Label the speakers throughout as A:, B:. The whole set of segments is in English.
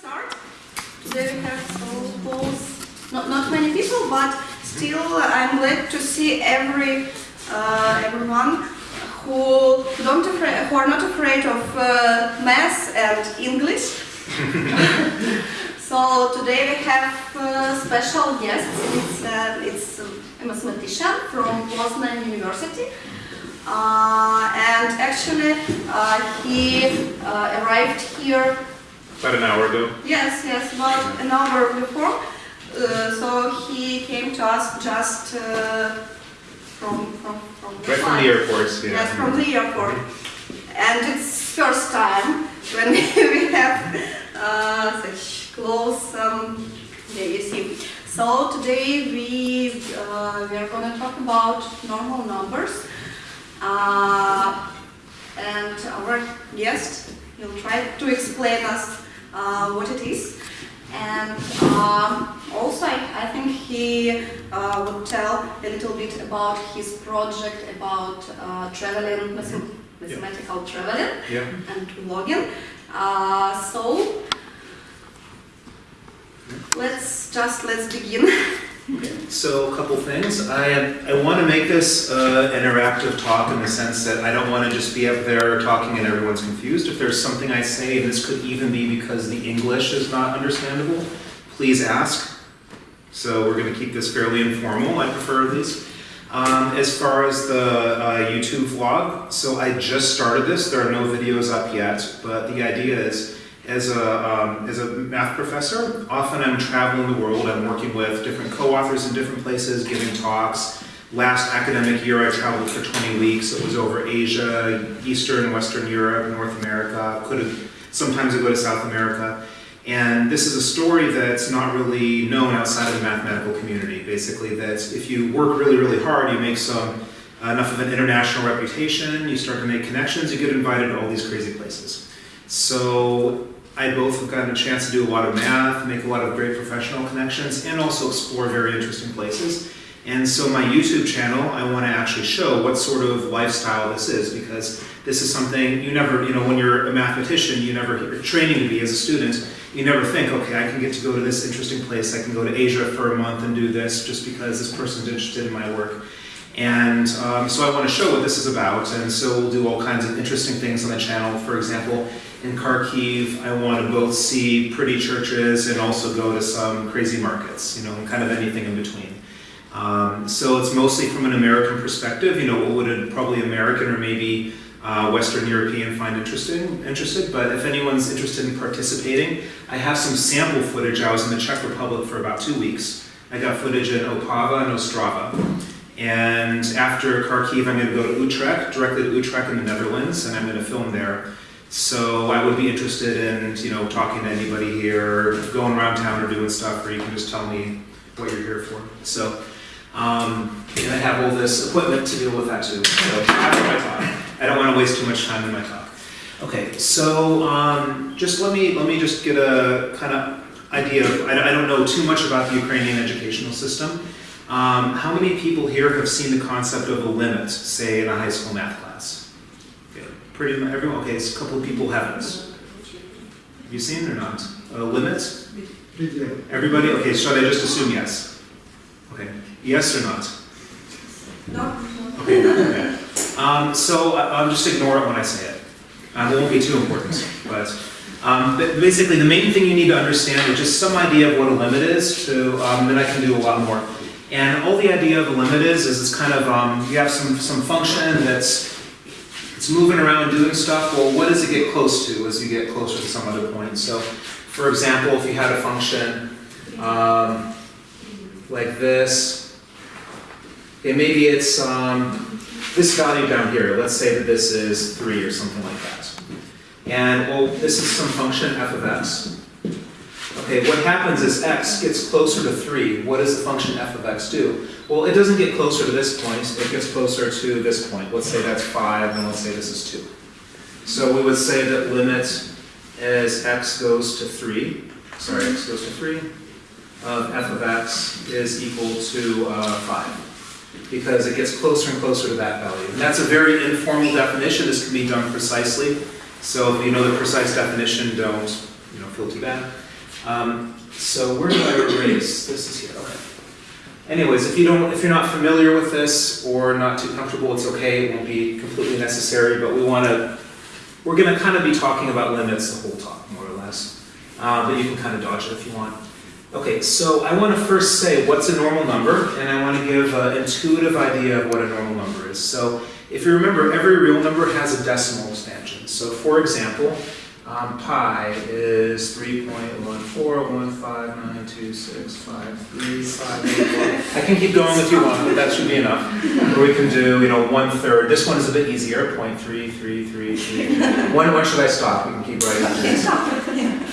A: start. Today we have close, not, not many people, but still I'm glad to see every uh, everyone who don't afraid, who are not afraid of uh, math and English. so today we have uh, special guests. It's uh, it's a mathematician from Poznan University. Uh, and actually, uh, he uh, arrived here
B: About an hour ago.
A: Yes, yes, about an hour before. Uh, so he came to us just uh, from from from the
B: Right from the airport, yeah.
A: Yes, from the airport, and it's first time when we have uh, such close. Um, yeah, you see. So today we uh, we are going to talk about normal numbers, uh, and our guest will try to explain us uh, what it is. And um, also, I, I think he uh, would tell a little bit about his project about uh, traveling, mathem- mathematical traveling
B: Yeah.
A: and vlogging. Uh, so let's just let's begin.
C: So a couple things. I, I want to make this uh, interactive talk in the sense that I don't want to just be up there talking and everyone's confused. If there's something I say, and this could even be because the English is not understandable, please ask. So we're going to keep this fairly informal. I prefer these. Um, as far as the uh, YouTube vlog, so I just started this. There are no videos up yet, but the idea is as a, um, as a math professor, often I'm traveling the world. I'm working with different co-authors in different places, giving talks. Last academic year, I traveled for 20 weeks. It was over Asia, Eastern Western Europe, North America. Could have sometimes I go to South America. And this is a story that's not really known outside of the mathematical community. Basically, that if you work really, really hard, you make some enough of an international reputation, you start to make connections, you get invited to all these crazy places. So I both have gotten a chance to do a lot of math, make a lot of great professional connections, and also explore very interesting places. And so my YouTube channel, I want to actually show what sort of lifestyle this is, because this is something you never, you know, when you're a mathematician, you never, training to be as a student, you never think, okay, I can get to go to this interesting place, I can go to Asia for a month and do this just because this person's interested in my work. And um, so I want to show what this is about, and so we'll do all kinds of interesting things on the channel. For example, in Kharkiv, I want to both see pretty churches and also go to some crazy markets, you know, and kind of anything in between. Um, so it's mostly from an American perspective, you know, what would a probably American or maybe uh, Western European find interesting, interested, but if anyone's interested in participating, I have some sample footage. I was in the Czech Republic for about two weeks. I got footage in Opava and Ostrava. And after Kharkiv, I'm going to go to Utrecht, directly to Utrecht in the Netherlands, and I'm going to film there. So I would be interested in, you know, talking to anybody here, going around town or doing stuff, or you can just tell me what you're here for. So, um, and I have all this equipment to deal with that too. So after my talk, I don't want to waste too much time in my talk. Okay, so um, just let me let me just get a kind of idea. Of, I, I don't know too much about the Ukrainian educational system. Um, how many people here have seen the concept of a limit, say in a high school math class? Pretty much everyone. Okay, so a couple people haven't. Have you seen it or not? A limit? Everybody? Okay, should I just assume yes? Okay, yes or not?
A: No?
C: Okay, okay. Um, so I- I'll just ignore it when I say it. Um, it won't be too important, but um, basically the main thing you need to understand is just some idea of what a limit is. To um, then I can do a lot more. And all the idea of a limit is is it's kind of um, you have some some function that's it's moving around doing stuff. Well, what does it get close to as you get closer to some other point? So, for example, if you had a function um, like this, okay, maybe it's um, this value down here. Let's say that this is three or something like that. And well, this is some function f of x. Okay, what happens is x gets closer to 3. What does the function f of x do? Well, it doesn't get closer to this point, it gets closer to this point. Let's say that's 5, and let's say this is 2. So we would say that limit as x goes to 3, sorry, x goes to 3, of f of x is equal to uh, 5. Because it gets closer and closer to that value. And that's a very informal definition. This can be done precisely. So if you know the precise definition, don't you know, feel too bad. Um, so where do I erase? This is here, okay. Anyways, if you don't, if you're not familiar with this or not too comfortable, it's okay, it won't be completely necessary, but we wanna, we're gonna kind of be talking about limits the whole talk, more or less. Uh, but you can kind of dodge it if you want. Okay, so I want to first say what's a normal number, and I want to give an intuitive idea of what a normal number is. So if you remember, every real number has a decimal expansion. So for example, um, pi is 3.14159265358. I can keep going if you want, but that should be enough. Or we can do, you know, one third. This one is a bit easier, 0.3333. When, when should I stop? We can keep writing.
A: Okay.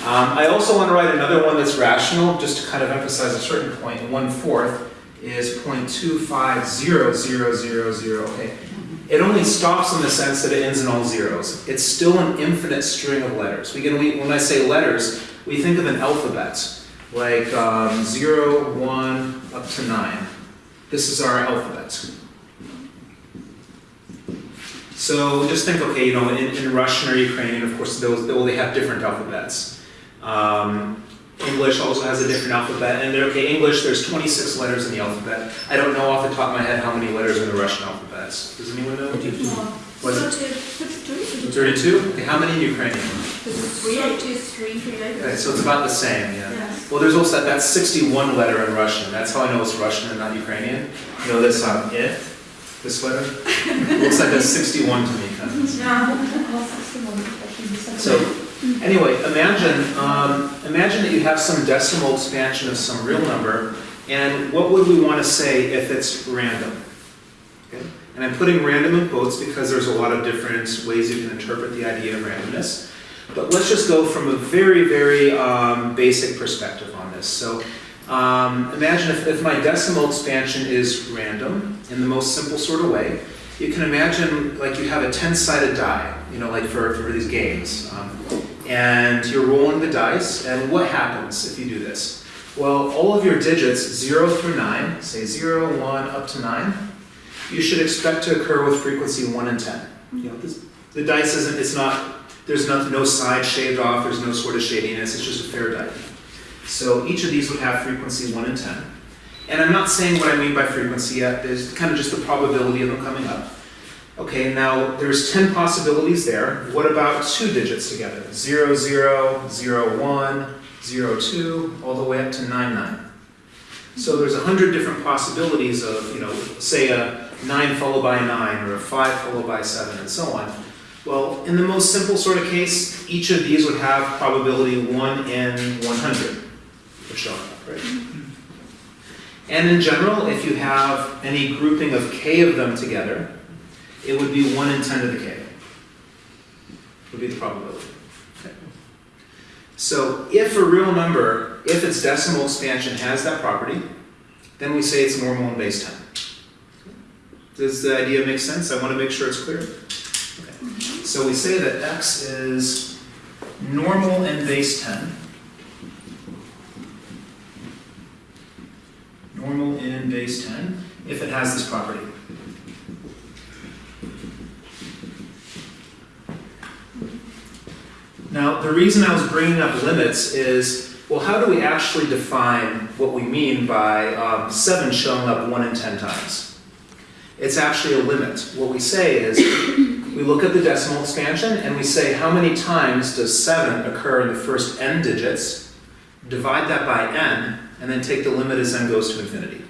C: Um, I also want to write another one that's rational, just to kind of emphasize a certain point. One fourth is 0.250000. It only stops in the sense that it ends in all zeros. It's still an infinite string of letters. We can, we, when I say letters, we think of an alphabet, like um, 0, 1, up to 9. This is our alphabet. So just think, okay, you know, in, in Russian or Ukrainian, of course, those, well, they have different alphabets. Um, English also has a different alphabet, and okay, English, there's 26 letters in the alphabet. I don't know off the top of my head how many letters are in the Russian alphabet. Does anyone know? Was it 32? Okay, how many in Ukrainian? 33. Okay, so it's about the same, yeah.
A: Yes.
C: Well, there's also that, that's 61 letter in Russian. That's how I know it's Russian and not Ukrainian. You know this um, it, this letter? Looks like a 61 to me, kind of. So, anyway, imagine, um, imagine that you have some decimal expansion of some real number, and what would we want to say if it's random? Okay? And I'm putting random in quotes because there's a lot of different ways you can interpret the idea of randomness. But let's just go from a very, very um, basic perspective on this. So, um, imagine if, if my decimal expansion is random in the most simple sort of way. You can imagine like you have a 10-sided die, you know, like for, for these games. Um, and you're rolling the dice, and what happens if you do this? Well, all of your digits, 0 through 9, say 0, 1, up to 9, you should expect to occur with frequency 1 and 10. You know, this, the dice isn't, it's not, there's no, no side shaved off, there's no sort of shadiness, it's just a fair die. So each of these would have frequency 1 and 10. And I'm not saying what I mean by frequency yet, there's kind of just the probability of them coming up. Okay, now there's 10 possibilities there. What about two digits together? 0, 0, 0, 1, 0, 2, all the way up to 9, 9. So there's 100 different possibilities of, you know, say a 9 followed by a 9, or a 5 followed by a 7, and so on. Well, in the most simple sort of case, each of these would have probability 1 in 100 of showing up, right? And in general, if you have any grouping of k of them together, it would be 1 in 10 to the k. Would be the probability. Okay. So if a real number, if its decimal expansion has that property, then we say it's normal in base 10. Does the idea make sense? I want to make sure it's clear. So we say that x is normal in base 10. Normal in base 10 if it has this property. Now, the reason I was bringing up limits is, well, how do we actually define what we mean by um, 7 showing up 1 in 10 times? It's actually a limit. What we say is, we look at the decimal expansion and we say how many times does 7 occur in the first n digits, divide that by n, and then take the limit as n goes to infinity.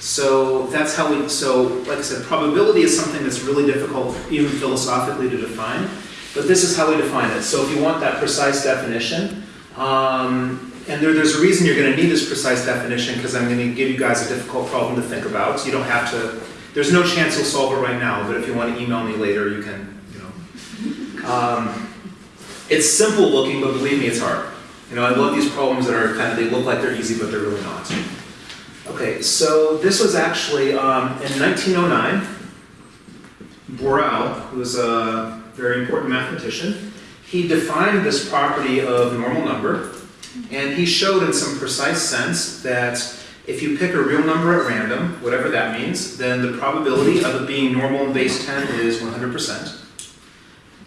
C: So that's how we, so like I said, probability is something that's really difficult even philosophically to define. But this is how we define it. So if you want that precise definition, um, and there, there's a reason you're going to need this precise definition because I'm going to give you guys a difficult problem to think about. So you don't have to, there's no chance you'll solve it right now, but if you want to email me later, you can, you know. Um, it's simple looking, but believe me, it's hard. You know, I love these problems that are kind of, they look like they're easy, but they're really not. Okay, so this was actually um, in 1909, Borel, who was a very important mathematician, he defined this property of normal number, and he showed in some precise sense that if you pick a real number at random, whatever that means, then the probability of it being normal in base 10 is 100%.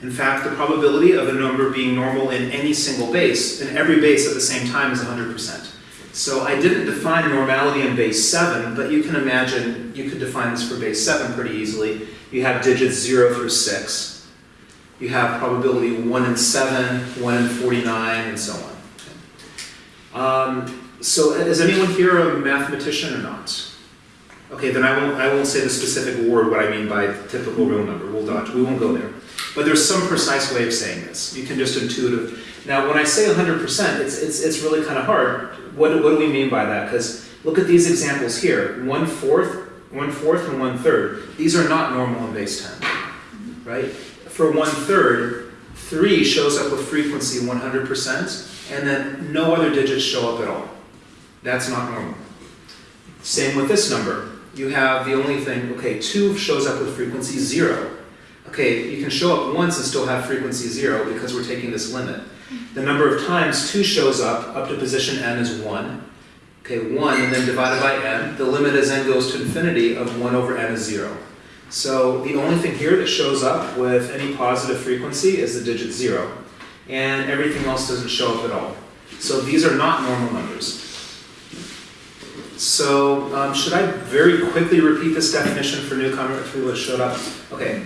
C: In fact, the probability of a number being normal in any single base, in every base at the same time, is 100%. So I didn't define normality in base 7, but you can imagine you could define this for base 7 pretty easily. You have digits 0 through 6. You have probability 1 in 7, 1 in 49, and so on. Um, so is anyone here a mathematician or not? Okay, then I won't, I won't say the specific word, what I mean by typical real number. We'll dodge, we won't go there. But there's some precise way of saying this. You can just intuitive. Now, when I say 100%, it's, it's, it's really kind of hard. What, what do we mean by that? Because look at these examples here. One fourth, one fourth, and one third. These are not normal in base 10, right? For one third, three shows up with frequency 100%, and then no other digits show up at all. That's not normal. Same with this number. You have the only thing, okay, two shows up with frequency zero. Okay, you can show up once and still have frequency zero because we're taking this limit. The number of times two shows up, up to position n is one. Okay, one and then divided by n. The limit as n goes to infinity of one over n is zero. So the only thing here that shows up with any positive frequency is the digit zero. And everything else doesn't show up at all. So these are not normal numbers. So, um, should I very quickly repeat this definition for newcomers who showed up? Okay,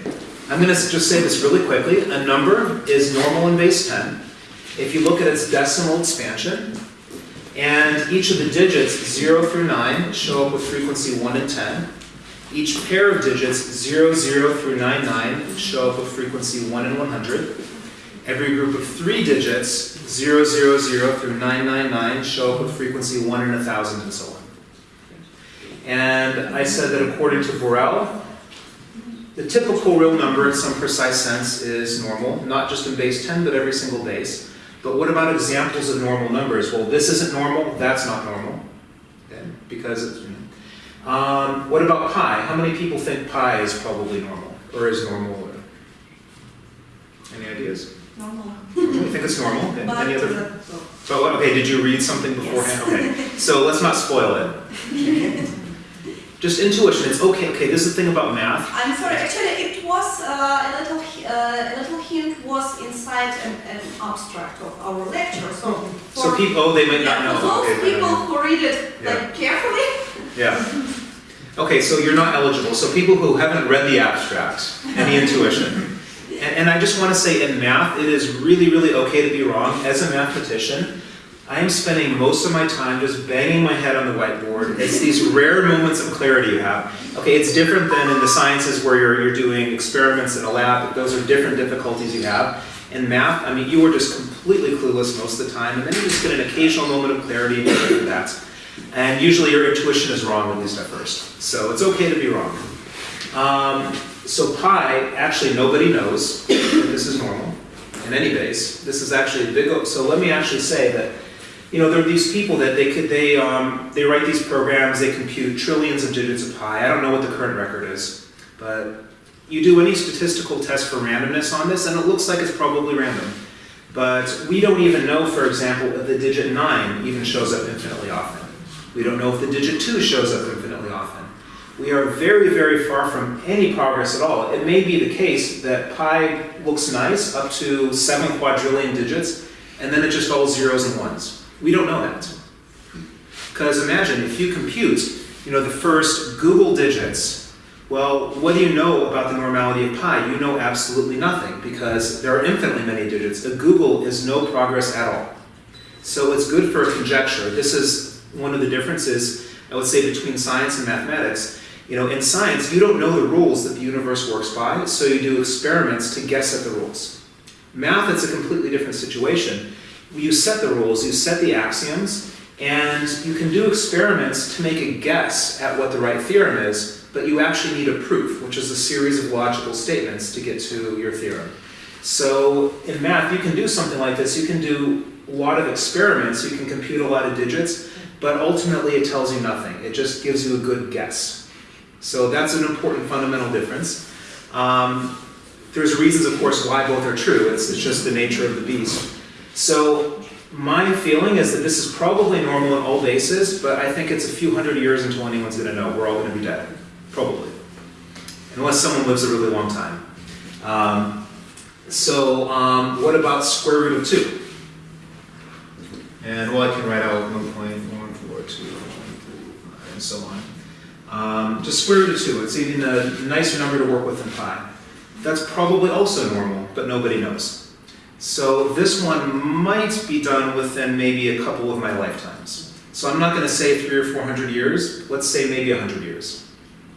C: I'm gonna just say this really quickly. A number is normal in base 10 if you look at its decimal expansion, and each of the digits, 0 through 9, show up with frequency 1 and 10. Each pair of digits, 0, 0 through 9, 9, show up with frequency 1 and 100. Every group of three digits, 0, 0, 0 through 999, show up with frequency 1 in 1,000 and so on. And I said that according to Borel, the typical real number in some precise sense is normal, not just in base 10, but every single base. But what about examples of normal numbers? Well, this isn't normal, that's not normal, okay, because it's, you know. Um, what about pi? How many people think pi is probably normal, or is normal? Any ideas?
A: Normal.
C: You think it's normal? Okay. Any other? So, okay, did you read something beforehand? Okay, so let's not spoil it. Just intuition, it's okay, okay, this is the thing about math.
A: I'm sorry, actually it was uh, a little uh, a little hint was inside an, an abstract of our lecture. So
C: So people, oh, they might not
A: yeah,
C: know.
A: for those
C: Okay,
A: people who read it like carefully,
C: Yeah. Okay, so you're not eligible. So people who haven't read the abstract, any intuition. And, and I just want to say in math, it is really, really okay to be wrong. As a mathematician, I am spending most of my time just banging my head on the whiteboard. It's these rare moments of clarity you have. Okay, it's different than in the sciences where you're, you're doing experiments in a lab. Those are different difficulties you have. In math, I mean, you are just completely clueless most of the time, and then you just get an occasional moment of clarity and that. And usually your intuition is wrong, at least at first. So it's okay to be wrong. Um, so pi, actually nobody knows this is normal in any base. This is actually a big, so let me actually say that, you know, there are these people that they could, they, um, they write these programs, they compute trillions of digits of pi. I don't know what the current record is, but you do any statistical test for randomness on this, and it looks like it's probably random. But we don't even know, for example, if the digit 9 even shows up infinitely often. We don't know if the digit 2 shows up infinitely often. We are very, very far from any progress at all. It may be the case that pi looks nice up to 7 quadrillion digits, and then it just all zeros and ones. We don't know that. Because imagine if you compute, you know, the first googol digits, well, what do you know about the normality of pi? You know absolutely nothing because there are infinitely many digits. A googol is no progress at all. So it's good for a conjecture. This is one of the differences, I would say, between science and mathematics. You know, in science, you don't know the rules that the universe works by, so you do experiments to guess at the rules. Math, it's a completely different situation. You set the rules, you set the axioms, and you can do experiments to make a guess at what the right theorem is, but you actually need a proof, which is a series of logical statements to get to your theorem. So in math, you can do something like this. You can do a lot of experiments, you can compute a lot of digits, but ultimately it tells you nothing. It just gives you a good guess. So that's an important fundamental difference. Um, there's reasons, of course, why both are true. It's, it's just the nature of the beast. So my feeling is that this is probably normal in all bases, but I think it's a few hundred years until anyone's going to know. We're all going to be dead, probably, unless someone lives a really long time. Um, So, um, what about square root of two? And well, I can write out one point one four two one three five and so on. Um, just square root of two. It's even a nicer number to work with than pi. That's probably also normal, but nobody knows. So this one might be done within maybe a couple of my lifetimes. So I'm not going to say three or four hundred years. Let's say maybe a hundred years.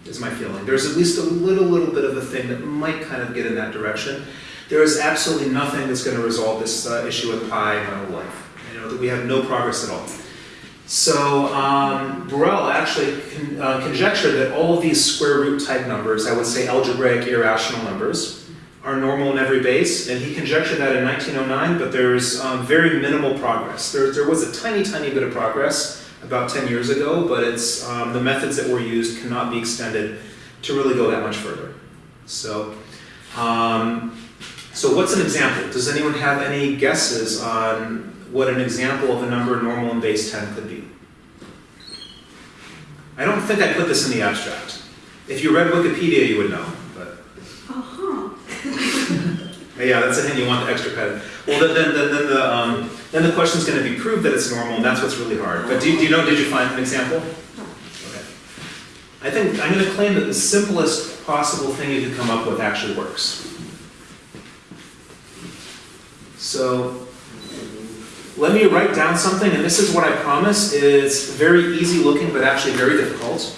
C: Is my feeling. There's at least a little, little bit of a thing that might kind of get in that direction. There is absolutely nothing that's going to resolve this uh, issue with pi in my whole life. You know that we have no progress at all. So um, Borel actually con- uh, conjectured that all of these square root type numbers, I would say algebraic irrational numbers, are normal in every base, and he conjectured that in 1909. But there's um, very minimal progress. There, there was a tiny, tiny bit of progress about 10 years ago, but it's um, the methods that were used cannot be extended to really go that much further. So. Um, so what's an example? Does anyone have any guesses on what an example of a number normal in base 10 could be? I don't think I put this in the abstract. If you read Wikipedia, you would know. Yeah, that's a hint. You want the extra credit. Well, then, then, then, then the um, then the question's going to be proved that it's normal, and that's what's really hard. But do, you- do you know? Did you find an example? Okay. I think I'm going to claim that the simplest possible thing you could come up with actually works. So let me write down something, and this is what I promise. It's very easy looking, but actually very difficult.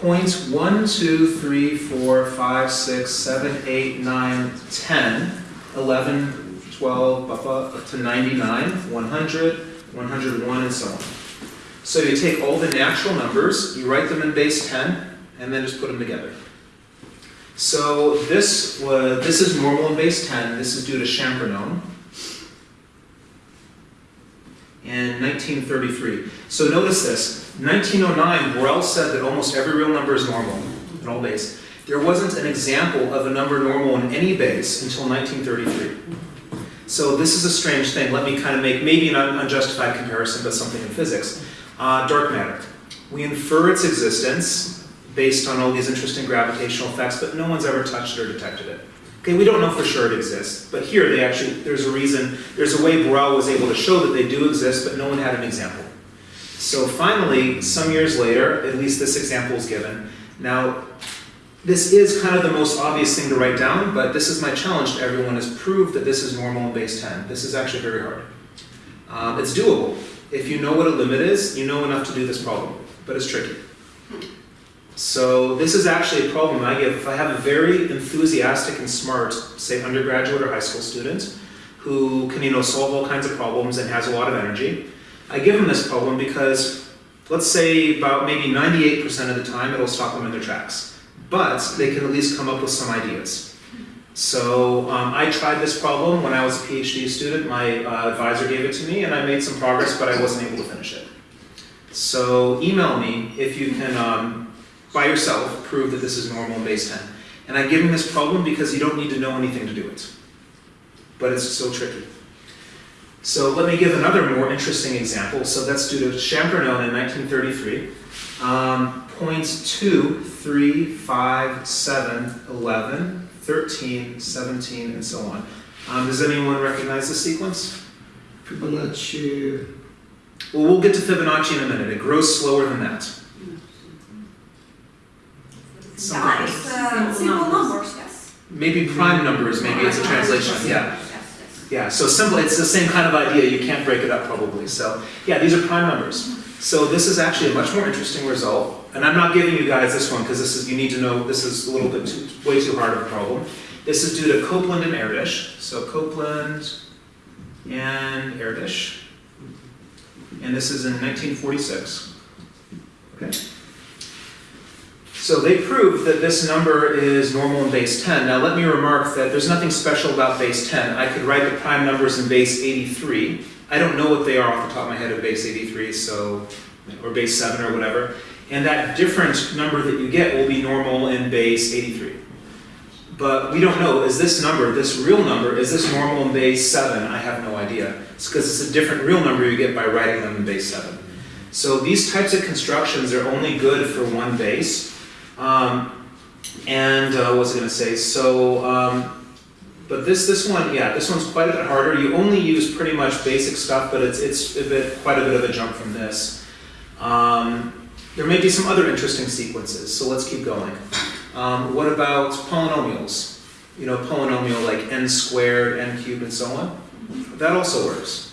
C: Points 1, 2, 3, 4, 5, 6, 7, 8, 9, 10, 11, 12, blah, blah, to 99, 100, 101, and so on. So you take all the natural numbers, you write them in base 10, and then just put them together. So this was, this is normal in base 10. This is due to Champernowne in 1933. So notice this. 1909, Borel said that almost every real number is normal in all base. There wasn't an example of a number normal in any base until 1933. So this is a strange thing. Let me kind of make maybe an un- unjustified comparison, but something in physics. Uh, dark matter. We infer its existence based on all these interesting gravitational effects, but no one's ever touched it or detected it. Okay, we don't know for sure it exists, but here they actually, there's a reason, there's a way Borel was able to show that they do exist, but no one had an example. So finally, some years later, at least this example is given. Now, this is kind of the most obvious thing to write down, but this is my challenge to everyone is prove that this is normal in base 10. This is actually very hard. Um, it's doable. If you know what a limit is, you know enough to do this problem, but it's tricky. So this is actually a problem I give if I have a very enthusiastic and smart, say undergraduate or high school student, who can you know solve all kinds of problems and has a lot of energy. I give them this problem because let's say about maybe 98% of the time it'll stop them in their tracks, but they can at least come up with some ideas. So um, I tried this problem when I was a PhD student. My uh, advisor gave it to me, and I made some progress, but I wasn't able to finish it. So email me if you can, um, by yourself, prove that this is normal in base 10. And I give him this problem because you don't need to know anything to do it. But it's so tricky. So let me give another more interesting example. So that's due to Champernowne in 1933. Um, points 2, 3, 5, 7, 11, 13, 17, and so on. Um, does anyone recognize the sequence?
B: Fibonacci,
C: Well, we'll get to Fibonacci in a minute. It grows slower than that.
A: Yeah, it's uh, simple numbers, yes.
C: Maybe prime numbers, maybe it's a translation. Yeah.
A: Yes, yes.
C: Yeah, so simple, it's the same kind of idea, you can't break it up probably. So, yeah, these are prime numbers. So this is actually a much more interesting result. And I'm not giving you guys this one because this is, you need to know, this is a little bit too, way too hard of a problem. This is due to Copeland and Erdős. So Copeland and Erdős. And this is in 1946. Okay. So they proved that this number is normal in base 10. Now let me remark that there's nothing special about base 10. I could write the prime numbers in base 83. I don't know what they are off the top of my head of base 83, so, or base 7 or whatever. And that different number that you get will be normal in base 83. But we don't know, is this number, this real number, is this normal in base 7? I have no idea. It's because it's a different real number you get by writing them in base 7. So these types of constructions are only good for one base. Um, and uh, what was I going to say? So um, But this, this one, yeah, this one's quite a bit harder. You only use pretty much basic stuff, but it's, it's a bit, quite a bit of a jump from this. Um, there may be some other interesting sequences, so let's keep going. Um, what about polynomials? You know, polynomial like n squared, n cubed, and so on. That also works.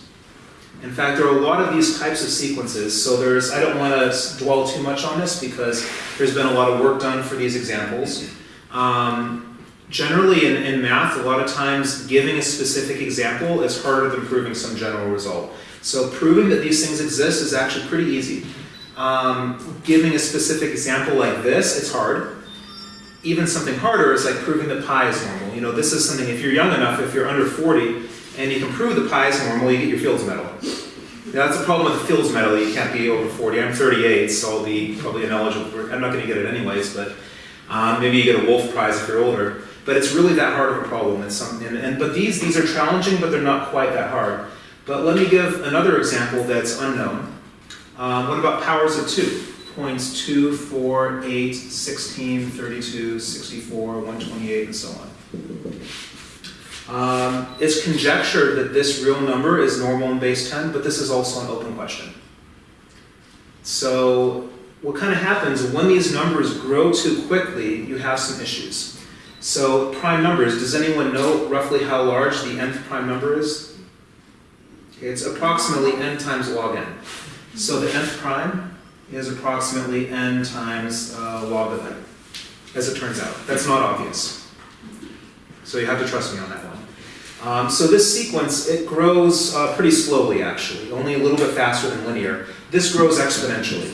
C: In fact, there are a lot of these types of sequences, so there's, I don't want to dwell too much on this because there's been a lot of work done for these examples. Um, generally in, in math, a lot of times giving a specific example is harder than proving some general result. So proving that these things exist is actually pretty easy. Um, giving a specific example like this, it's hard. Even something harder is like proving that pi is normal. You know, this is something, if you're young enough, if you're under 40, and you can prove the pi is normal, you get your Fields Medal. Now, that's the problem with the Fields Medal, you can't be over 40. I'm 38, so I'll be probably ineligible for I'm not going to get it anyways, but um, maybe you get a Wolf Prize if you're older. But it's really that hard of a problem. It's and, and, but these, these are challenging, but they're not quite that hard. But let me give another example that's unknown. Um, what about powers of 2? Points 2, 4, 8, 16, 32, 64, 128, and so on. Um, it's conjectured that this real number is normal in base 10, but this is also an open question. So what kind of happens when these numbers grow too quickly, you have some issues. So prime numbers, does anyone know roughly how large the nth prime number is? It's approximately n times log n. So the nth prime is approximately n times uh, log of n, as it turns out. That's not obvious. So you have to trust me on that one. Um, so this sequence, it grows uh, pretty slowly actually, only a little bit faster than linear. This grows exponentially.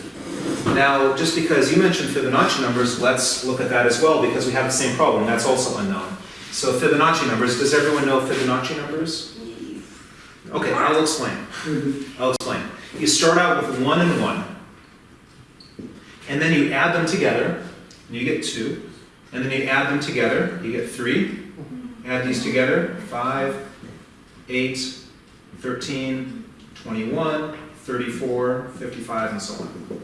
C: Now, just because you mentioned Fibonacci numbers, let's look at that as well because we have the same problem. That's also unknown. So Fibonacci numbers, does everyone know Fibonacci numbers? Okay, I'll explain. I'll explain. You start out with one and one, and then you add them together, and you get two, and then you add them together, you get three. Add these together, five, eight, 13, 21, 34, 55, and so on.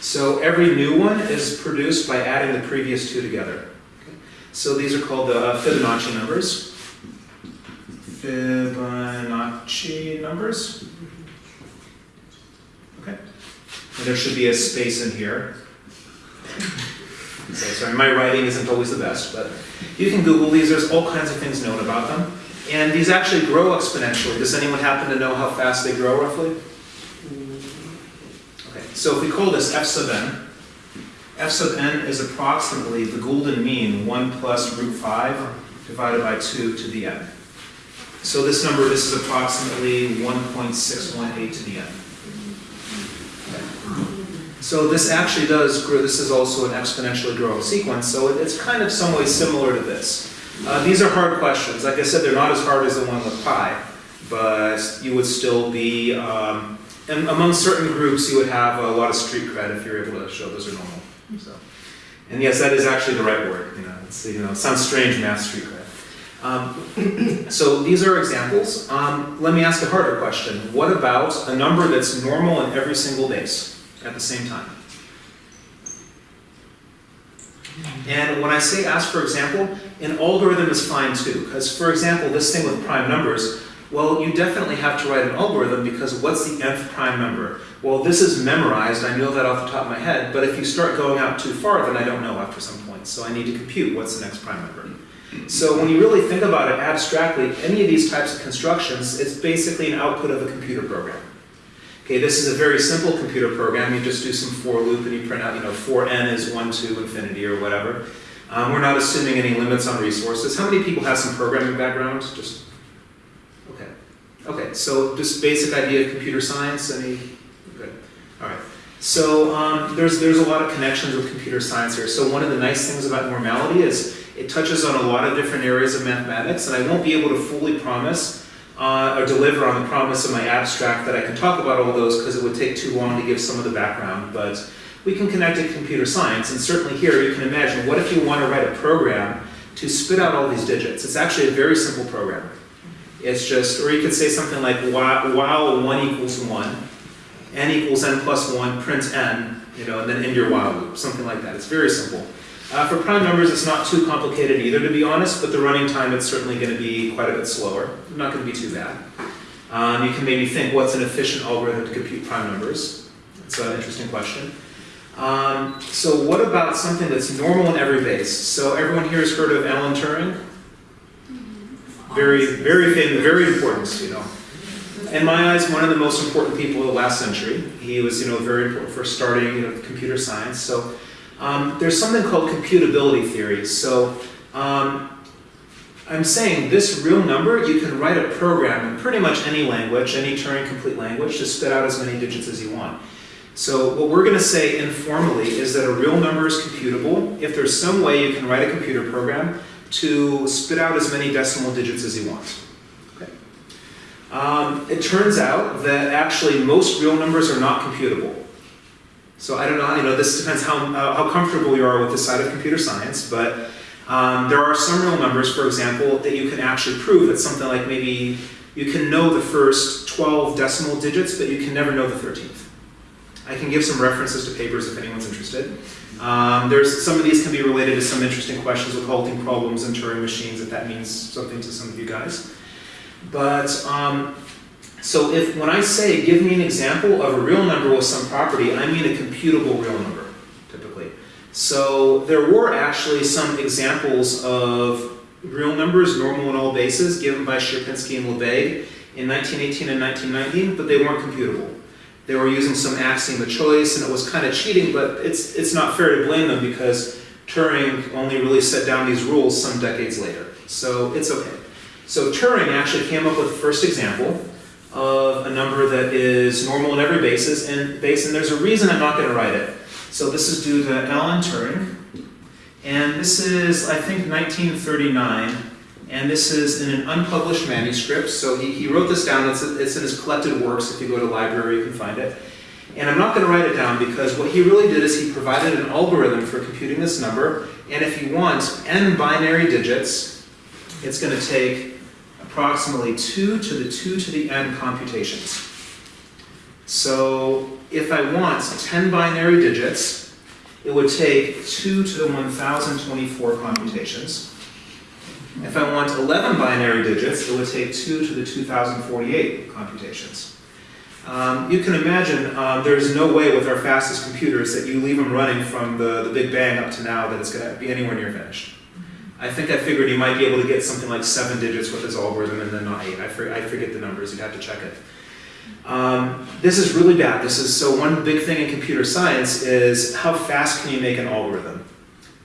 C: So every new one is produced by adding the previous two together. So these are called the Fibonacci numbers. Fibonacci numbers. Okay. And there should be a space in here. So sorry, my writing isn't always the best, but you can Google these. There's all kinds of things known about them. And these actually grow exponentially. Does anyone happen to know how fast they grow roughly? Okay, so if we call this f sub n, f sub n is approximately the golden mean, 1 plus root 5 divided by 2 to the n. So this number, this is approximately 1.618 to the n. So this actually does grow, this is also an exponentially growing sequence, so it- it's kind of some way similar to this. Uh, these are hard questions. Like I said, they're not as hard as the one with pi, but you would still be, um, and among certain groups, you would have a lot of street cred if you're able to show those are normal. So, and yes, that is actually the right word. You know, it's, you know, it sounds strange, math street cred. Um, so these are examples. Um, let me ask a harder question. What about a number that's normal in every single base at the same time? And when I say ask for example, an algorithm is fine too. Because for example, this thing with prime numbers, well, you definitely have to write an algorithm because what's the nth prime number? Well, this is memorized, I know that off the top of my head, but if you start going out too far, then I don't know after some point. So I need to compute what's the next prime number. So when you really think about it abstractly, any of these types of constructions, it's basically an output of a computer program. Okay, this is a very simple computer program. You just do some for loop and you print out, you know, for n is 1 to infinity or whatever. Um, we're not assuming any limits on resources. How many people have some programming background? Just okay. Okay, so just basic idea of computer science. Any good? All right. So um, there's there's a lot of connections with computer science here. So one of the nice things about normality is it touches on a lot of different areas of mathematics, and I won't be able to fully promise uh, or deliver on the promise of my abstract that I can talk about all those because it would take too long to give some of the background, but we can connect it to computer science, and certainly here you can imagine, what if you want to write a program to spit out all these digits? It's actually a very simple program. It's just, or you could say something like while, while 1 equals 1, n equals n plus 1, print n, you know, and then end your while loop, something like that. It's very simple. Uh, for prime numbers, it's not too complicated either, to be honest, but the running time, it's certainly gonna be quite a bit slower. Not gonna be too bad. Um, you can maybe think, what's an efficient algorithm to compute prime numbers? It's an interesting question. Um, so what about something that's normal in every base? So everyone here has heard of Alan Turing? Very, very famous, very important, you know. In my eyes, one of the most important people of the last century. He was, you know, very important for starting, you know, computer science. So um, there's something called computability theory. So um, I'm saying this real number, you can write a program in pretty much any language, any Turing complete language, to spit out as many digits as you want. So what we're going to say informally is that a real number is computable if there's some way you can write a computer program to spit out as many decimal digits as you want. Okay. Um, it turns out that actually most real numbers are not computable. So I don't know, you know, this depends how, uh, how comfortable you are with the side of computer science, but um, there are some real numbers, for example, that you can actually prove that something like maybe you can know the first 12 decimal digits, but you can never know the 13th. I can give some references to papers if anyone's interested. Um, there's, some of these can be related to some interesting questions with halting problems and Turing machines, if that means something to some of you guys. But, um, so if, when I say give me an example of a real number with some property, I mean a computable real number, typically. So there were actually some examples of real numbers, normal in all bases, given by Sierpinski and Lebesgue in 1918 and 1919, but they weren't computable. They were using some axiom of choice, and it was kind of cheating, but it's, it's not fair to blame them because Turing only really set down these rules some decades later. So it's okay. So Turing actually came up with the first example of a number that is normal in every basis and base, and there's a reason I'm not going to write it. So this is due to Alan Turing, and this is, I think, 1939, and this is in an unpublished manuscript. So he, he wrote this down, it's, it's in his collected works. If you go to library, you can find it. And I'm not going to write it down because what he really did is he provided an algorithm for computing this number, and if you want n binary digits, it's going to take approximately 2 to the 2 to the n computations. So if I want 10 binary digits, it would take 2 to the 1024 computations. If I want 11 binary digits, it would take 2 to the 2048 computations. Um, you can imagine um, there's no way with our fastest computers that you leave them running from the, the Big Bang up to now that it's going to be anywhere near finished. I think I figured you might be able to get something like seven digits with this algorithm and then not eight. I, for, I forget the numbers, you'd have to check it. Um, this is really bad. This is so one big thing in computer science is how fast can you make an algorithm?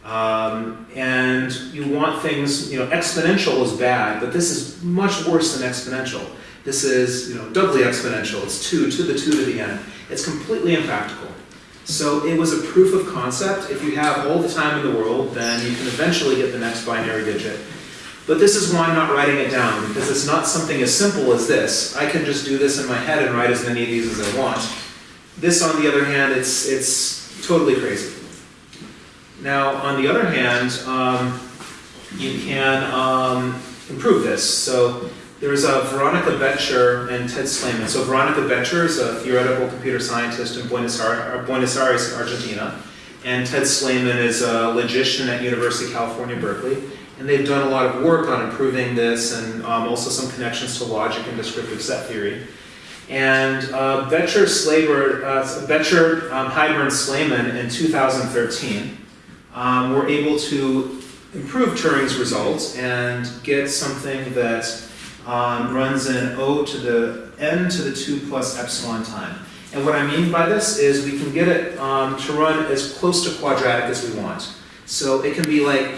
C: Um, and you want things, you know, exponential is bad, but this is much worse than exponential. This is, you know, doubly exponential. It's 2 to the 2 to the n. It's completely impractical. So it was a proof of concept. If you have all the time in the world, then you can eventually get the next binary digit. But this is why I'm not writing it down, because it's not something as simple as this. I can just do this in my head and write as many of these as I want. This, on the other hand, it's, it's totally crazy. Now, on the other hand, um, you can um, improve this. So there's a Veronica Becher and Ted Slaman. So Veronica Becher is a theoretical computer scientist in Buenos Aires, Argentina. And Ted Slaman is a logician at University of California, Berkeley. And they've done a lot of work on improving this and um, also some connections to logic and descriptive set theory. And uh, Becher, Slaber, uh, Becher um, and Slaman in 2013 um, were able to improve Turing's results and get something that um, runs in O to the n to the 2 plus epsilon time. And what I mean by this is we can get it um, to run as close to quadratic as we want. So it can be like,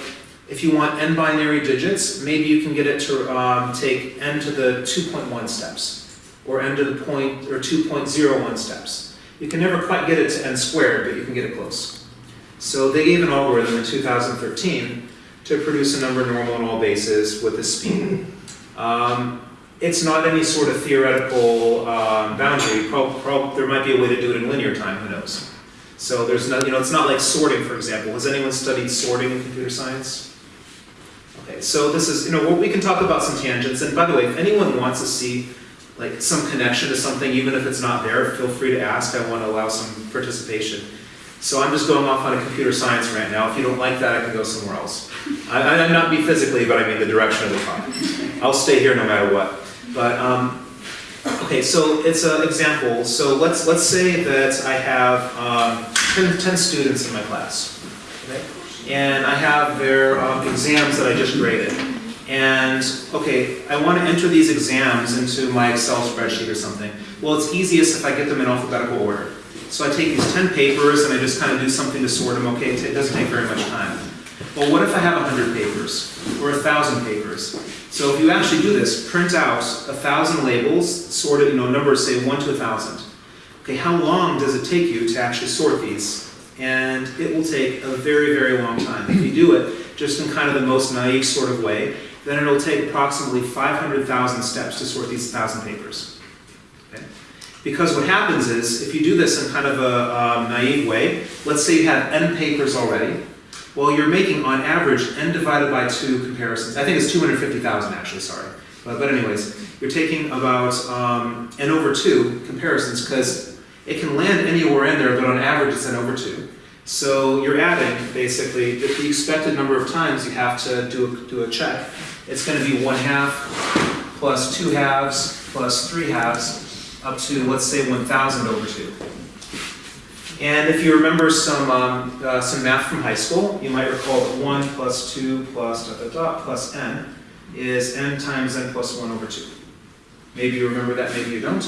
C: if you want n binary digits, maybe you can get it to um, take n to the 2.1 steps, or n to the point, or 2.01 steps. You can never quite get it to n squared, but you can get it close. So they gave an algorithm in 2013 to produce a number normal in all bases with this speed. Um, it's not any sort of theoretical um, boundary. Pro, pro, there might be a way to do it in linear time, who knows? So there's no, you know, it's not like sorting, for example. Has anyone studied sorting in computer science? Okay, so this is, you know, we can talk about some tangents. And by the way, if anyone wants to see like some connection to something, even if it's not there, feel free to ask. I want to allow some participation. So I'm just going off on a computer science right now. If you don't like that, I can go somewhere else. I, I, not me physically, but I mean the direction of the talk. I'll stay here no matter what. But um, okay, so it's an example. So let's let's say that I have um, 10, 10 students in my class, okay? and I have their um, exams that I just graded. And okay, I want to enter these exams into my Excel spreadsheet or something. Well, it's easiest if I get them in alphabetical order. So I take these 10 papers and I just kind of do something to sort them. Okay, it doesn't take very much time. Well, what if I have 100 papers or 1,000 papers? So if you actually do this, print out 1,000 labels, sorted, you know, numbers say 1 to 1,000. Okay, how long does it take you to actually sort these? And it will take a very, very long time. If you do it just in kind of the most naive sort of way, then it'll take approximately 500,000 steps to sort these 1,000 papers. Because what happens is, if you do this in kind of a um, naive way, let's say you have n papers already, well, you're making on average n divided by 2 comparisons. I think it's 250,000 actually, sorry. But, but anyways, you're taking about um, n over 2 comparisons because it can land anywhere in there, but on average it's n over 2. So you're adding, basically, the the expected number of times you have to do a, do a check. It's going to be 1 half plus 2 halves plus 3 halves up to, let's say, 1,000 over 2. And if you remember some, um, uh, some math from high school, you might recall that 1 plus 2 plus dot dot dot plus n is n times n plus 1 over 2. Maybe you remember that, maybe you don't.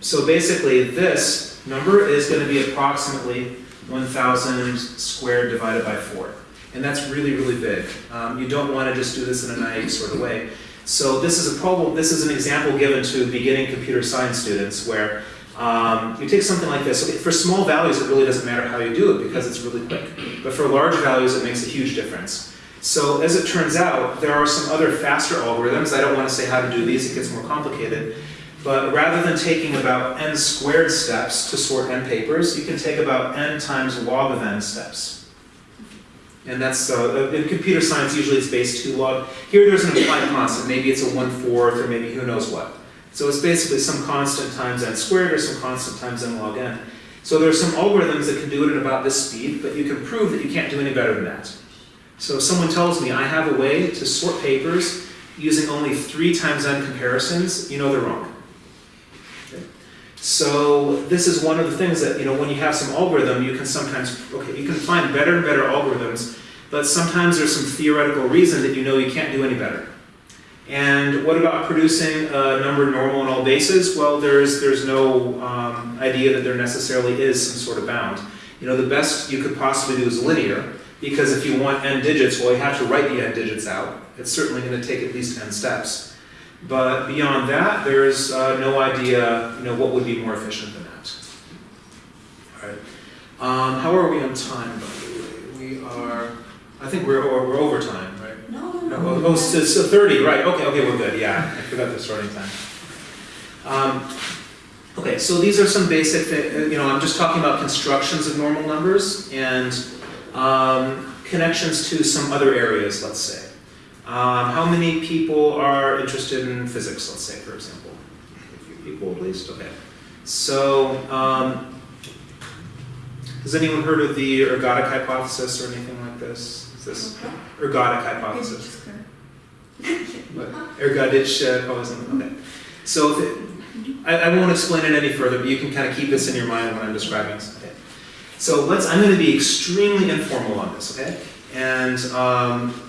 C: So basically, this number is going to be approximately 1,000 squared divided by 4. And that's really, really big. Um, you don't want to just do this in a naive sort of way. So this is a problem, this is an example given to beginning computer science students where um, you take something like this. For small values, it really doesn't matter how you do it because it's really quick. But for large values, it makes a huge difference. So as it turns out, there are some other faster algorithms. I don't want to say how to do these, it gets more complicated. But rather than taking about n squared steps to sort n papers, you can take about n times log of n steps. And that's, uh, in computer science, usually it's base 2 log. Here there's an implied constant, maybe it's a 1 fourth or maybe who knows what. So it's basically some constant times n squared or some constant times n log n. So there are some algorithms that can do it at about this speed, but you can prove that you can't do any better than that. So if someone tells me I have a way to sort papers using only 3 times n comparisons, you know they're wrong. So this is one of the things that, you know, when you have some algorithm, you can sometimes, okay, you can find better and better algorithms, but sometimes there's some theoretical reason that you know you can't do any better. And what about producing a number normal in all bases? Well, there's, there's no um, idea that there necessarily is some sort of bound. You know, the best you could possibly do is linear, because if you want n digits, well, you have to write the n digits out. It's certainly going to take at least n steps. But beyond that, there's uh, no idea, you know, what would be more efficient than that. All right. Um, how are we on time, by the way? We are, I think we're, we're over time, right?
A: No, no,
C: No. Oh, oh, so, so 30, right, okay, okay, we're good, yeah, I forgot the starting time. Um, okay, so these are some basic, uh, you know, I'm just talking about constructions of normal numbers and um, connections to some other areas, let's say. Um, how many people are interested in physics, let's say, for example? A few people at least, okay. So, um, has anyone heard of the ergodic hypothesis or anything like this? Is this ergodic hypothesis? But ergodic uh, hypothesis, okay. So if it, I, I won't explain it any further, but you can kind of keep this in your mind when I'm describing. Okay. So let's, I'm going to be extremely informal on this, okay? And um,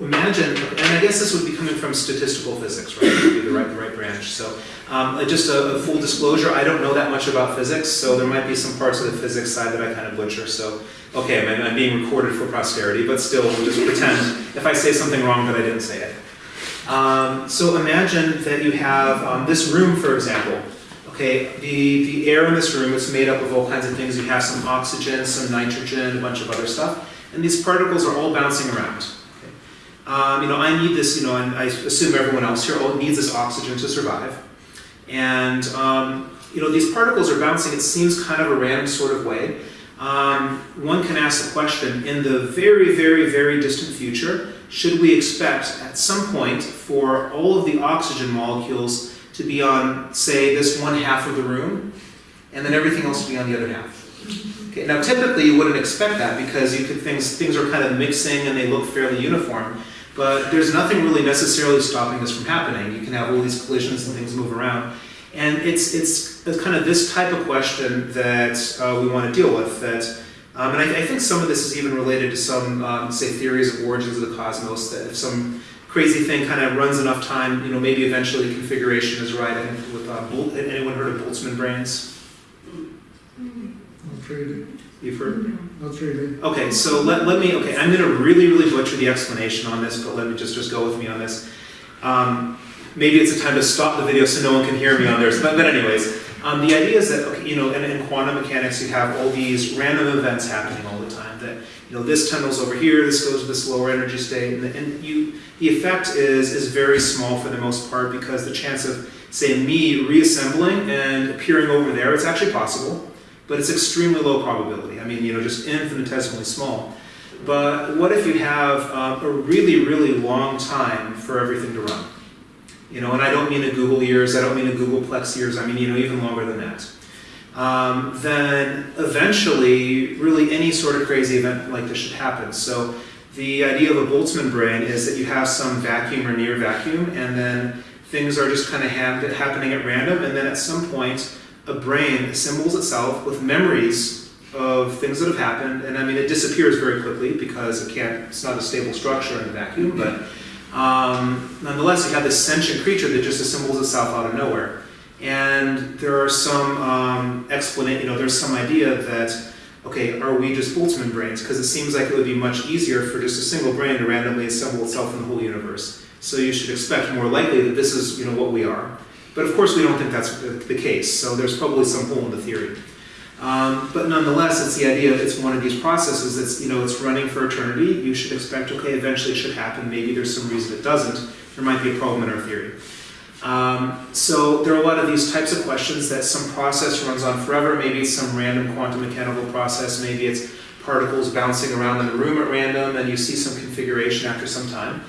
C: imagine, and I guess this would be coming from statistical physics, right? Would be the right, the right branch. So um, uh, just a, a full disclosure, I don't know that much about physics, so there might be some parts of the physics side that I kind of butcher. So, okay, I'm, I'm being recorded for posterity, but still, we'll just pretend if I say something wrong that I didn't say it. Um, so imagine that you have um, this room, for example. Okay, the, the air in this room is made up of all kinds of things. You have some oxygen, some nitrogen, a bunch of other stuff, and these particles are all bouncing around. Um, you know, I need this, you know, and I assume everyone else here needs this oxygen to survive. And, um, you know, these particles are bouncing, it seems kind of a random sort of way. Um, one can ask the question, in the very, very, very distant future, should we expect at some point for all of the oxygen molecules to be on, say, this one half of the room, and then everything else to be on the other half? Okay, now typically you wouldn't expect that because you could things things are kind of mixing and they look fairly uniform. But there's nothing really necessarily stopping this from happening. You can have all these collisions and things move around. And it's, it's kind of this type of question that uh, we want to deal with. That, um, and I, I think some of this is even related to some, um, say, theories of origins of the cosmos. That if some crazy thing kind of runs enough time, you know, maybe eventually configuration is right. I think with uh, Bol- anyone heard of Boltzmann brains?
B: Not really.
C: You've heard?
B: Not really.
C: Okay, so let, let me, okay, I'm gonna really, really butcher the explanation on this, but let me just, just go with me on this. Um, maybe it's a time to stop the video so no one can hear me on there, but, but anyways, um, the idea is that, okay, you know, in, in quantum mechanics, you have all these random events happening all the time, that, you know, this tunnel's over here, this goes to this lower energy state, and, and you, the effect is, is very small for the most part, because the chance of, say, me reassembling and appearing over there, it's actually possible, but it's extremely low probability. I mean, you know, just infinitesimally small. But what if you have um, a really, really long time for everything to run? You know, and I don't mean a googol years, I don't mean a googolplex years, I mean, you know, even longer than that. Um, then eventually, really any sort of crazy event like this should happen. So the idea of a Boltzmann brain is that you have some vacuum or near vacuum, and then things are just kind of hap- happening at random, and then at some point, a brain assembles itself with memories of things that have happened, and I mean, it disappears very quickly because it can't, it's not a stable structure in a vacuum, but um, nonetheless, you have this sentient creature that just assembles itself out of nowhere. And there are some um, explanation, you know, there's some idea that, okay, are we just Boltzmann brains? Because it seems like it would be much easier for just a single brain to randomly assemble itself in the whole universe. So you should expect more likely that this is, you know, what we are. But of course, we don't think that's the case, so there's probably some hole in the theory. Um, but nonetheless, it's the idea that it's one of these processes that's, you know, it's running for eternity. You should expect, okay, eventually it should happen. Maybe there's some reason it doesn't. There might be a problem in our theory. Um, so there are a lot of these types of questions that some process runs on forever. Maybe it's some random quantum mechanical process. Maybe it's particles bouncing around in the room at random and you see some configuration after some time.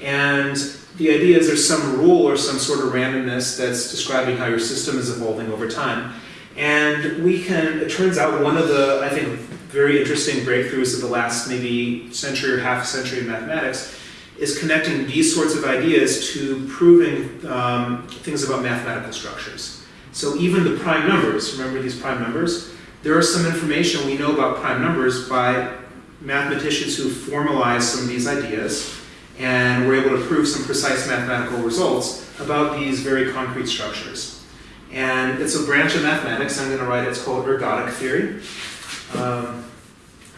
C: And the idea is there's some rule or some sort of randomness that's describing how your system is evolving over time. And we can, it turns out one of the, I think, very interesting breakthroughs of the last maybe century or half a century in mathematics is connecting these sorts of ideas to proving um, things about mathematical structures. So even the prime numbers, remember these prime numbers? There is some information we know about prime numbers by mathematicians who formalized some of these ideas and were able to prove some precise mathematical results about these very concrete structures. And it's a branch of mathematics. I'm going to write. It's called ergodic theory. Um,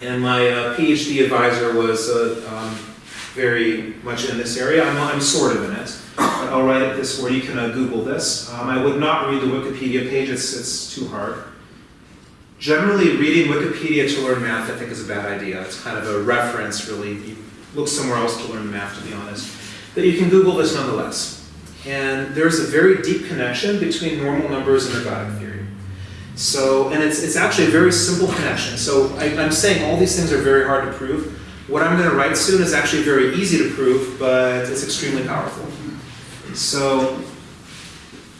C: and my uh, PhD advisor was uh, um, very much in this area. I'm, I'm sort of in it. But I'll write it this way. you can uh, Google this. Um, I would not read the Wikipedia page. It's, it's too hard. Generally, reading Wikipedia to learn math, I think, is a bad idea. It's kind of a reference, really. You look somewhere else to learn math, to be honest. But you can Google this nonetheless. And there's a very deep connection between normal numbers and ergodic theory. So, and it's, it's actually a very simple connection. So I, I'm saying all these things are very hard to prove. What I'm going to write soon is actually very easy to prove, but it's extremely powerful. So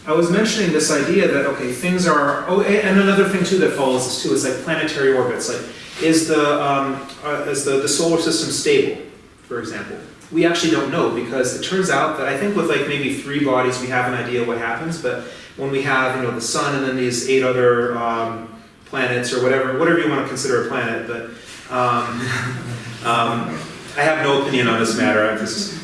C: I was mentioning this idea that, okay, things are, oh, and another thing too that follows this too is like planetary orbits. Like, is the, um, uh, is the, the solar system stable, for example? we actually don't know because it turns out that I think with like maybe three bodies we have an idea what happens, but when we have you know the sun and then these eight other um, planets or whatever whatever you want to consider a planet, but um, um, I have no opinion on this matter. I'm just,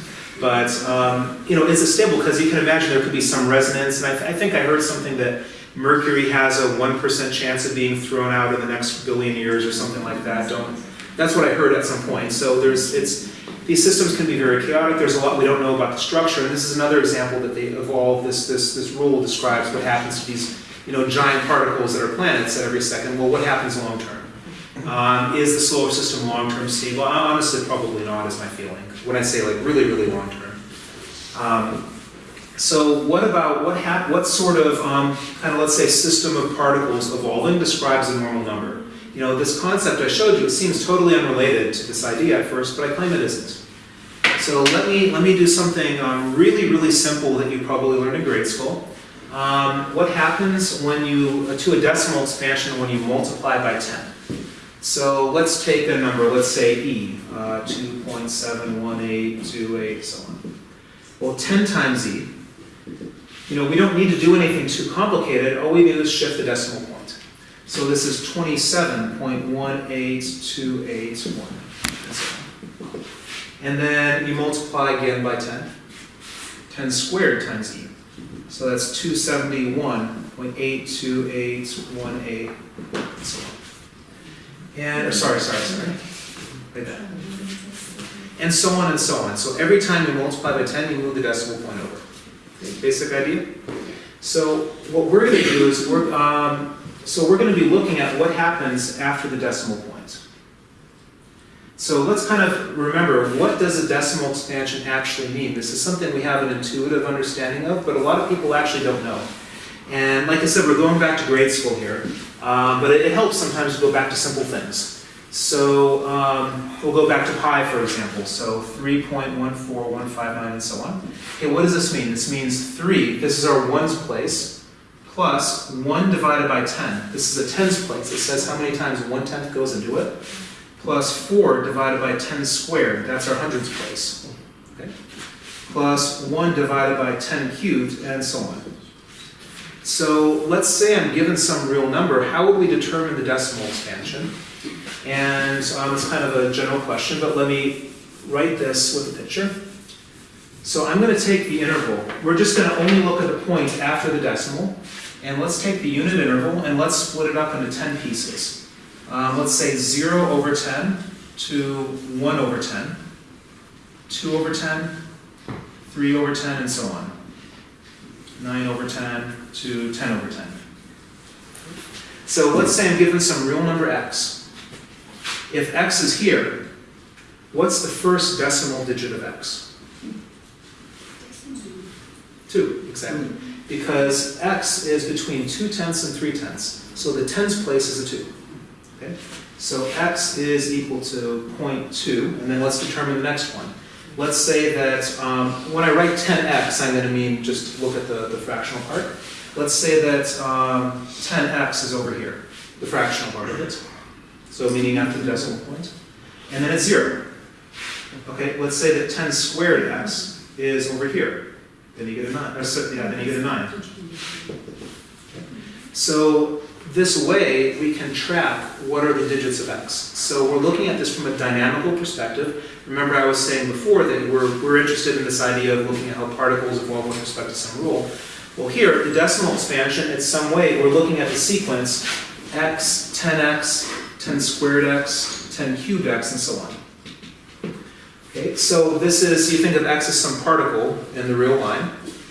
C: but um, you know, is it stable? Because you can imagine there could be some resonance, and I, th- I think I heard something that Mercury has a one percent chance of being thrown out in the next billion years or something like that. Don't. That's what I heard at some point. So there's it's these systems can be very chaotic. There's a lot we don't know about the structure, and this is another example that they evolved. This this this rule describes what happens to these you know giant particles that are planets at every second. Well, what happens long term? Um, is the solar system long term stable? Honestly, probably not. Is my feeling when I say like really really long term. Um, so what about what what sort of um, kind of let's say system of particles evolving describes a normal number? You know, this concept I showed you, it seems totally unrelated to this idea at first, but I claim it isn't. So let me, let me do something um, really, really simple that you probably learned in grade school. Um, what happens when you, uh, to a decimal expansion when you multiply by 10? So let's take a number, let's say E, uh, 2.71828, so on. Well, 10 times E, you know, we don't need to do anything too complicated, all we do is shift the decimal. So this is 27.18281. and. And then you multiply again by 10. 10 squared times E. So that's 271.82818, and so on. And, or sorry, sorry, sorry. Like that. And so on and so on. So every time you multiply by 10, you move the decimal point over. Okay, Basic idea? So what we're gonna do is, we're, um, so we're gonna be looking at what happens after the decimal point. So let's kind of remember, what does a decimal expansion actually mean? This is something we have an intuitive understanding of, but a lot of people actually don't know. And like I said, we're going back to grade school here, um, but it, it helps sometimes to go back to simple things. So um, we'll go back to pi, for example. So 3.14159 and so on. Okay, what does this mean? This means 3, this is our ones place, plus 1 divided by 10. This is a tens place. It says how many times 1 tenth goes into it. Plus 4 divided by 10 squared. That's our hundreds place. Okay? Plus 1 divided by 10 cubed, and so on. So let's say I'm given some real number, how would we determine the decimal expansion? And um, it's kind of a general question, but let me write this with a picture. So I'm going to take the interval. We're just going to only look at the point after the decimal. And let's take the unit interval and let's split it up into 10 pieces. Um, let's say 0 over 10 to 1 over 10, 2 over 10, 3 over 10, and so on. 9 over 10 to 10 over 10. So let's say I'm given some real number x. If x is here, what's the first decimal digit of x? 2, exactly. Because x is between 2 tenths and 3 tenths. So the tens place is a 2. Okay? So x is equal to 0.2, and then let's determine the next one. Let's say that um, when I write 10x, I'm going to mean just look at the, the fractional part. Let's say that um, 10x is over here, the fractional part of it. So meaning after the decimal point. And then it's 0. Okay, let's say that 10 squared x is over here. Then you get a 9. Or, so- yeah, then you get a 9. So this way, we can track what are the digits of x. So we're looking at this from a dynamical perspective. Remember I was saying before that we're, we're interested in this idea of looking at how particles evolve with respect to some rule. Well here, the decimal expansion, in some way, we're looking at the sequence x, 10x, 10 squared x, 10 cubed x, and so on. Okay, so this is, you think of x as some particle in the real line,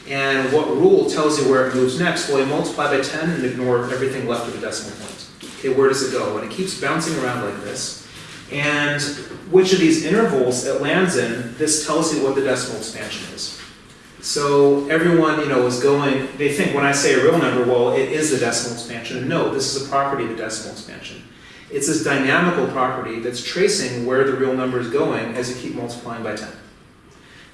C: and what rule tells you where it moves next? Well, you multiply by 10 and ignore everything left of the decimal point. Okay, where does it go? And it keeps bouncing around like this. And which of these intervals it lands in, this tells you what the decimal expansion is. So everyone, you know, is going, they think when I say a real number, well, it is the decimal expansion. No, this is a property of the decimal expansion. It's this dynamical property that's tracing where the real number is going as you keep multiplying by 10.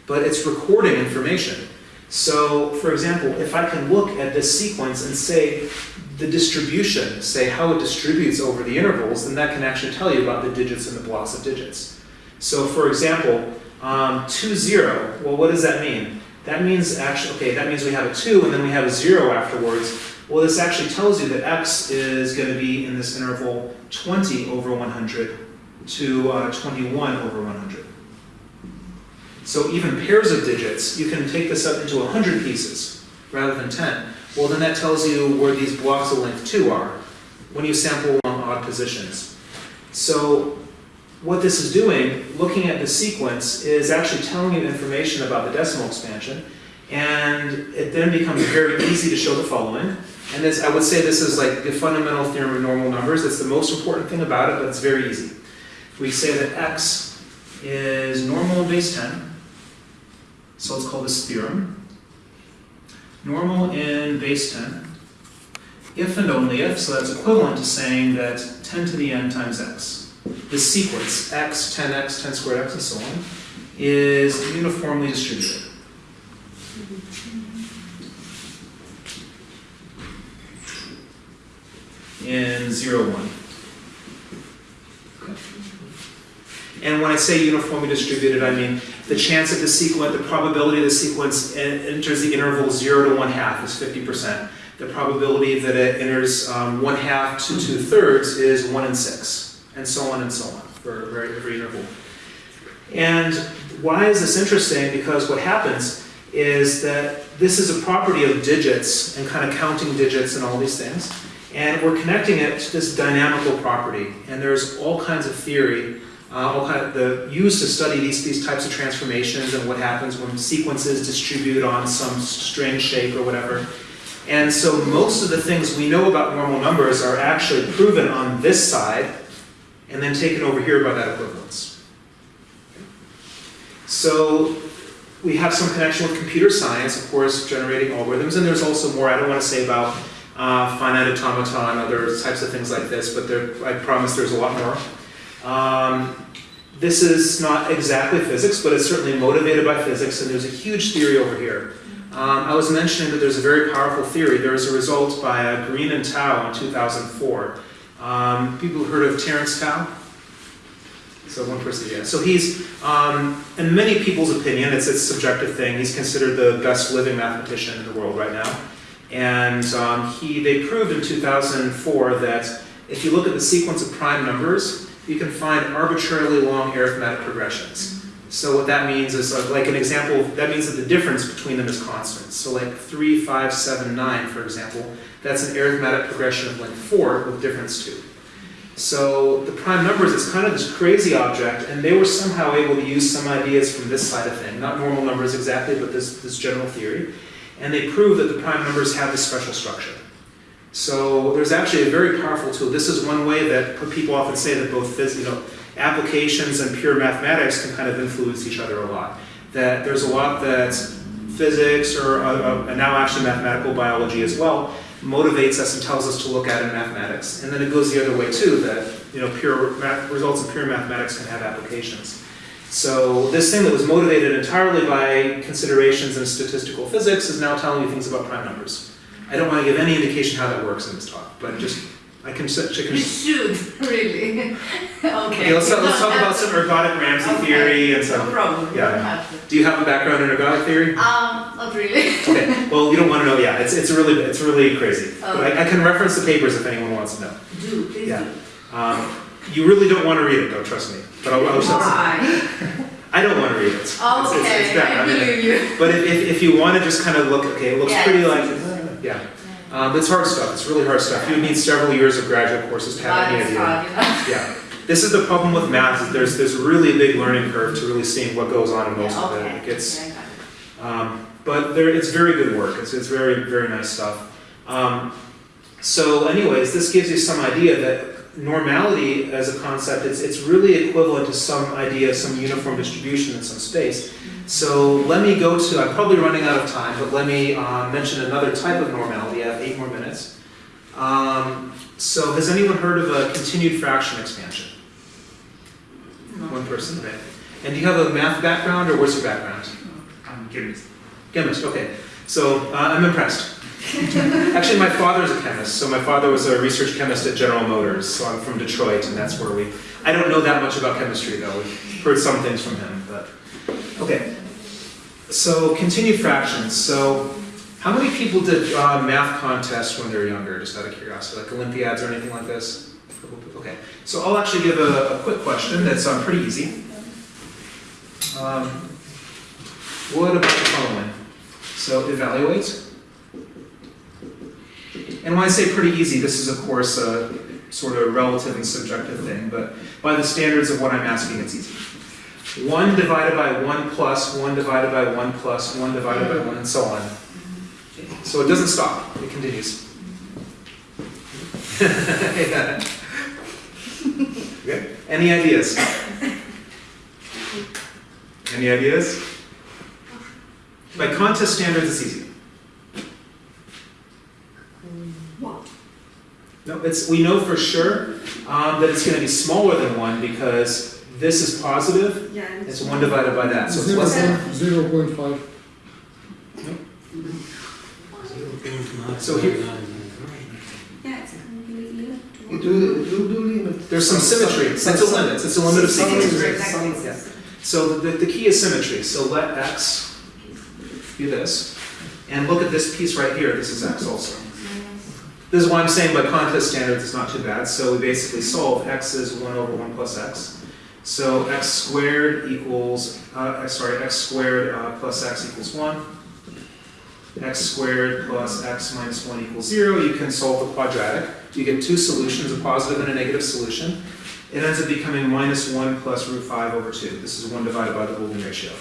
C: But it's recording information. So, for example, if I can look at this sequence and say the distribution, say how it distributes over the intervals, then that can actually tell you about the digits and the blocks of digits. So, for example, um, 2, 0, well, what does that mean? That means actually, okay, that means we have a 2 and then we have a 0 afterwards. Well, this actually tells you that x is going to be in this interval 20 over 100 to uh, 21 over 100. So even pairs of digits, you can take this up into 100 pieces rather than 10. Well, then that tells you where these blocks of length 2 are when you sample along odd positions. So what this is doing, looking at the sequence, is actually telling you information about the decimal expansion, and it then becomes very easy to show the following. And this, I would say this is like the fundamental theorem of normal numbers. It's the most important thing about it, but it's very easy. We say that x is normal in base 10, so let's call this theorem. Normal in base 10. If and only if, so that's equivalent to saying that 10 to the n times x. This sequence, x, 10x, 10 squared x, and so on, is uniformly distributed. In 0, 1. And when I say uniformly distributed, I mean the chance that the sequence, the probability of the sequence enters the interval zero to one half is fifty percent. The probability that it enters um, one half to two thirds is one in six, and so on and so on for every interval. And why is this interesting? Because what happens is that this is a property of digits and kind of counting digits and all these things. And we're connecting it to this dynamical property. And there's all kinds of theory, uh, all kind of the used to study these, these types of transformations and what happens when sequences distribute on some string shape or whatever. And so most of the things we know about normal numbers are actually proven on this side and then taken over here by that equivalence. So we have some connection with computer science, of course, generating algorithms, and there's also more I don't want to say about uh, finite automata and other types of things like this, but there, I promise there's a lot more. Um, this is not exactly physics, but it's certainly motivated by physics, and there's a huge theory over here. Um, I was mentioning that there's a very powerful theory. There was a result by uh, Green and Tao in 2004. Um, people heard of Terence Tao? So one person, yeah. So he's, um, in many people's opinion, it's a subjective thing. He's considered the best living mathematician in the world right now. And um, he, they proved in 2004 that if you look at the sequence of prime numbers, you can find arbitrarily long arithmetic progressions. So what that means is, uh, like an example, that means that the difference between them is constant. So like 3, 5, 7, 9, for example, that's an arithmetic progression of length 4 with difference 2. So the prime numbers is kind of this crazy object, and they were somehow able to use some ideas from this side of thing, not normal numbers exactly, but this, this general theory. And they prove that the prime numbers have this special structure. So there's actually a very powerful tool. This is one way that people often say that both you know, applications and pure mathematics can kind of influence each other a lot. That there's a lot that physics or uh, uh, now actually mathematical biology as well motivates us and tells us to look at in mathematics. And then it goes the other way too, that you know pure results of pure mathematics can have applications. So this thing that was motivated entirely by considerations in statistical physics is now telling me things about prime numbers. I don't want to give any indication how that works in this talk, but just I can check.
D: You should, really. okay.
C: Okay, let's, talk- let's talk about some ergodic Ramsey
D: Okay.
C: theory and some.
D: No problem.
C: Yeah.
D: You have to.
C: Do you have a background in ergodic theory?
D: Um, not really.
C: Okay, well, you don't want to know, yeah, it's, it's really, it's really crazy. But I, I can reference the papers if anyone wants to know.
D: Do, please
C: Yeah.
D: do.
C: Um, you really don't want to read it though, trust me. But I'll, I'll? I don't want to read it. It's, it's, it's
D: Okay,
C: bad.
D: I
C: I mean,
D: you.
C: But if, if, if you want to just kind of look, okay, it looks
D: Yeah,
C: pretty
D: it's
C: like, yeah. Um, it's hard stuff, it's really hard stuff. You would need several years of graduate courses to have any idea.
D: hard, you know.
C: Yeah. This is the problem with math, is there's, there's a really big learning curve to really seeing what goes on in most
D: Yeah,
C: of it.
D: okay.
C: It gets,
D: Yeah, I got it.
C: Um, but there, it's very good work. It's, it's very, very nice stuff. Um, so anyways, this gives you some idea that normality as a concept, it's, it's really equivalent to some idea of some uniform distribution in some space. So let me go to, I'm probably running out of time, but let me uh, mention another type of normality. I have eight more minutes. Um, so has anyone heard of a continued fraction expansion? One person, okay. And do you have a math background or what's your background?
E: I'm chemist.
C: Chemist, okay. So uh, I'm impressed. Actually, my father's a chemist, so my father was a research chemist at General Motors, so I'm from Detroit, and that's where we. I don't know that much about chemistry, though. We've heard some things from him, but. Okay. So, continued fractions. So, how many people did uh, math contests when they were younger, just out of curiosity, like Olympiads or anything like this? Okay. So, I'll actually give a, a quick question that's um, pretty easy. Um, what about the following? So evaluate. And when I say pretty easy, this is of course a sort of relative and subjective thing, but by the standards of what I'm asking, it's easy. 1 divided by 1 plus, 1 divided by 1 plus, 1 divided by 1, and so on. So it doesn't stop, it continues. Yeah. Okay. Any ideas? Any ideas? By contest standards, it's easy. No, it's, we know for sure um, that it's going to be smaller than 1 because this is positive,
A: Yeah.
C: it's 1 divided by that, so it's less than.
B: point, zero point five.
C: So here-
A: Yeah, it's completely.
B: It will, do limit.
C: There's There's some symmetry, it's a limit, it's a limit of
B: Some
C: sequences.
B: is-
D: Exactly.
C: Yeah. So the, the key is symmetry, so let x be this, and look at this piece right here, this is x also. This is why I'm saying by contest standards, it's not too bad, so we basically solve x is one over one plus x. So x squared equals, uh, x- sorry, x squared uh, plus x equals one. x squared plus x minus one equals zero, you can solve the quadratic. You get two solutions, a positive and a negative solution. It ends up becoming minus one plus root five over two. This is one divided by the Golden ratio.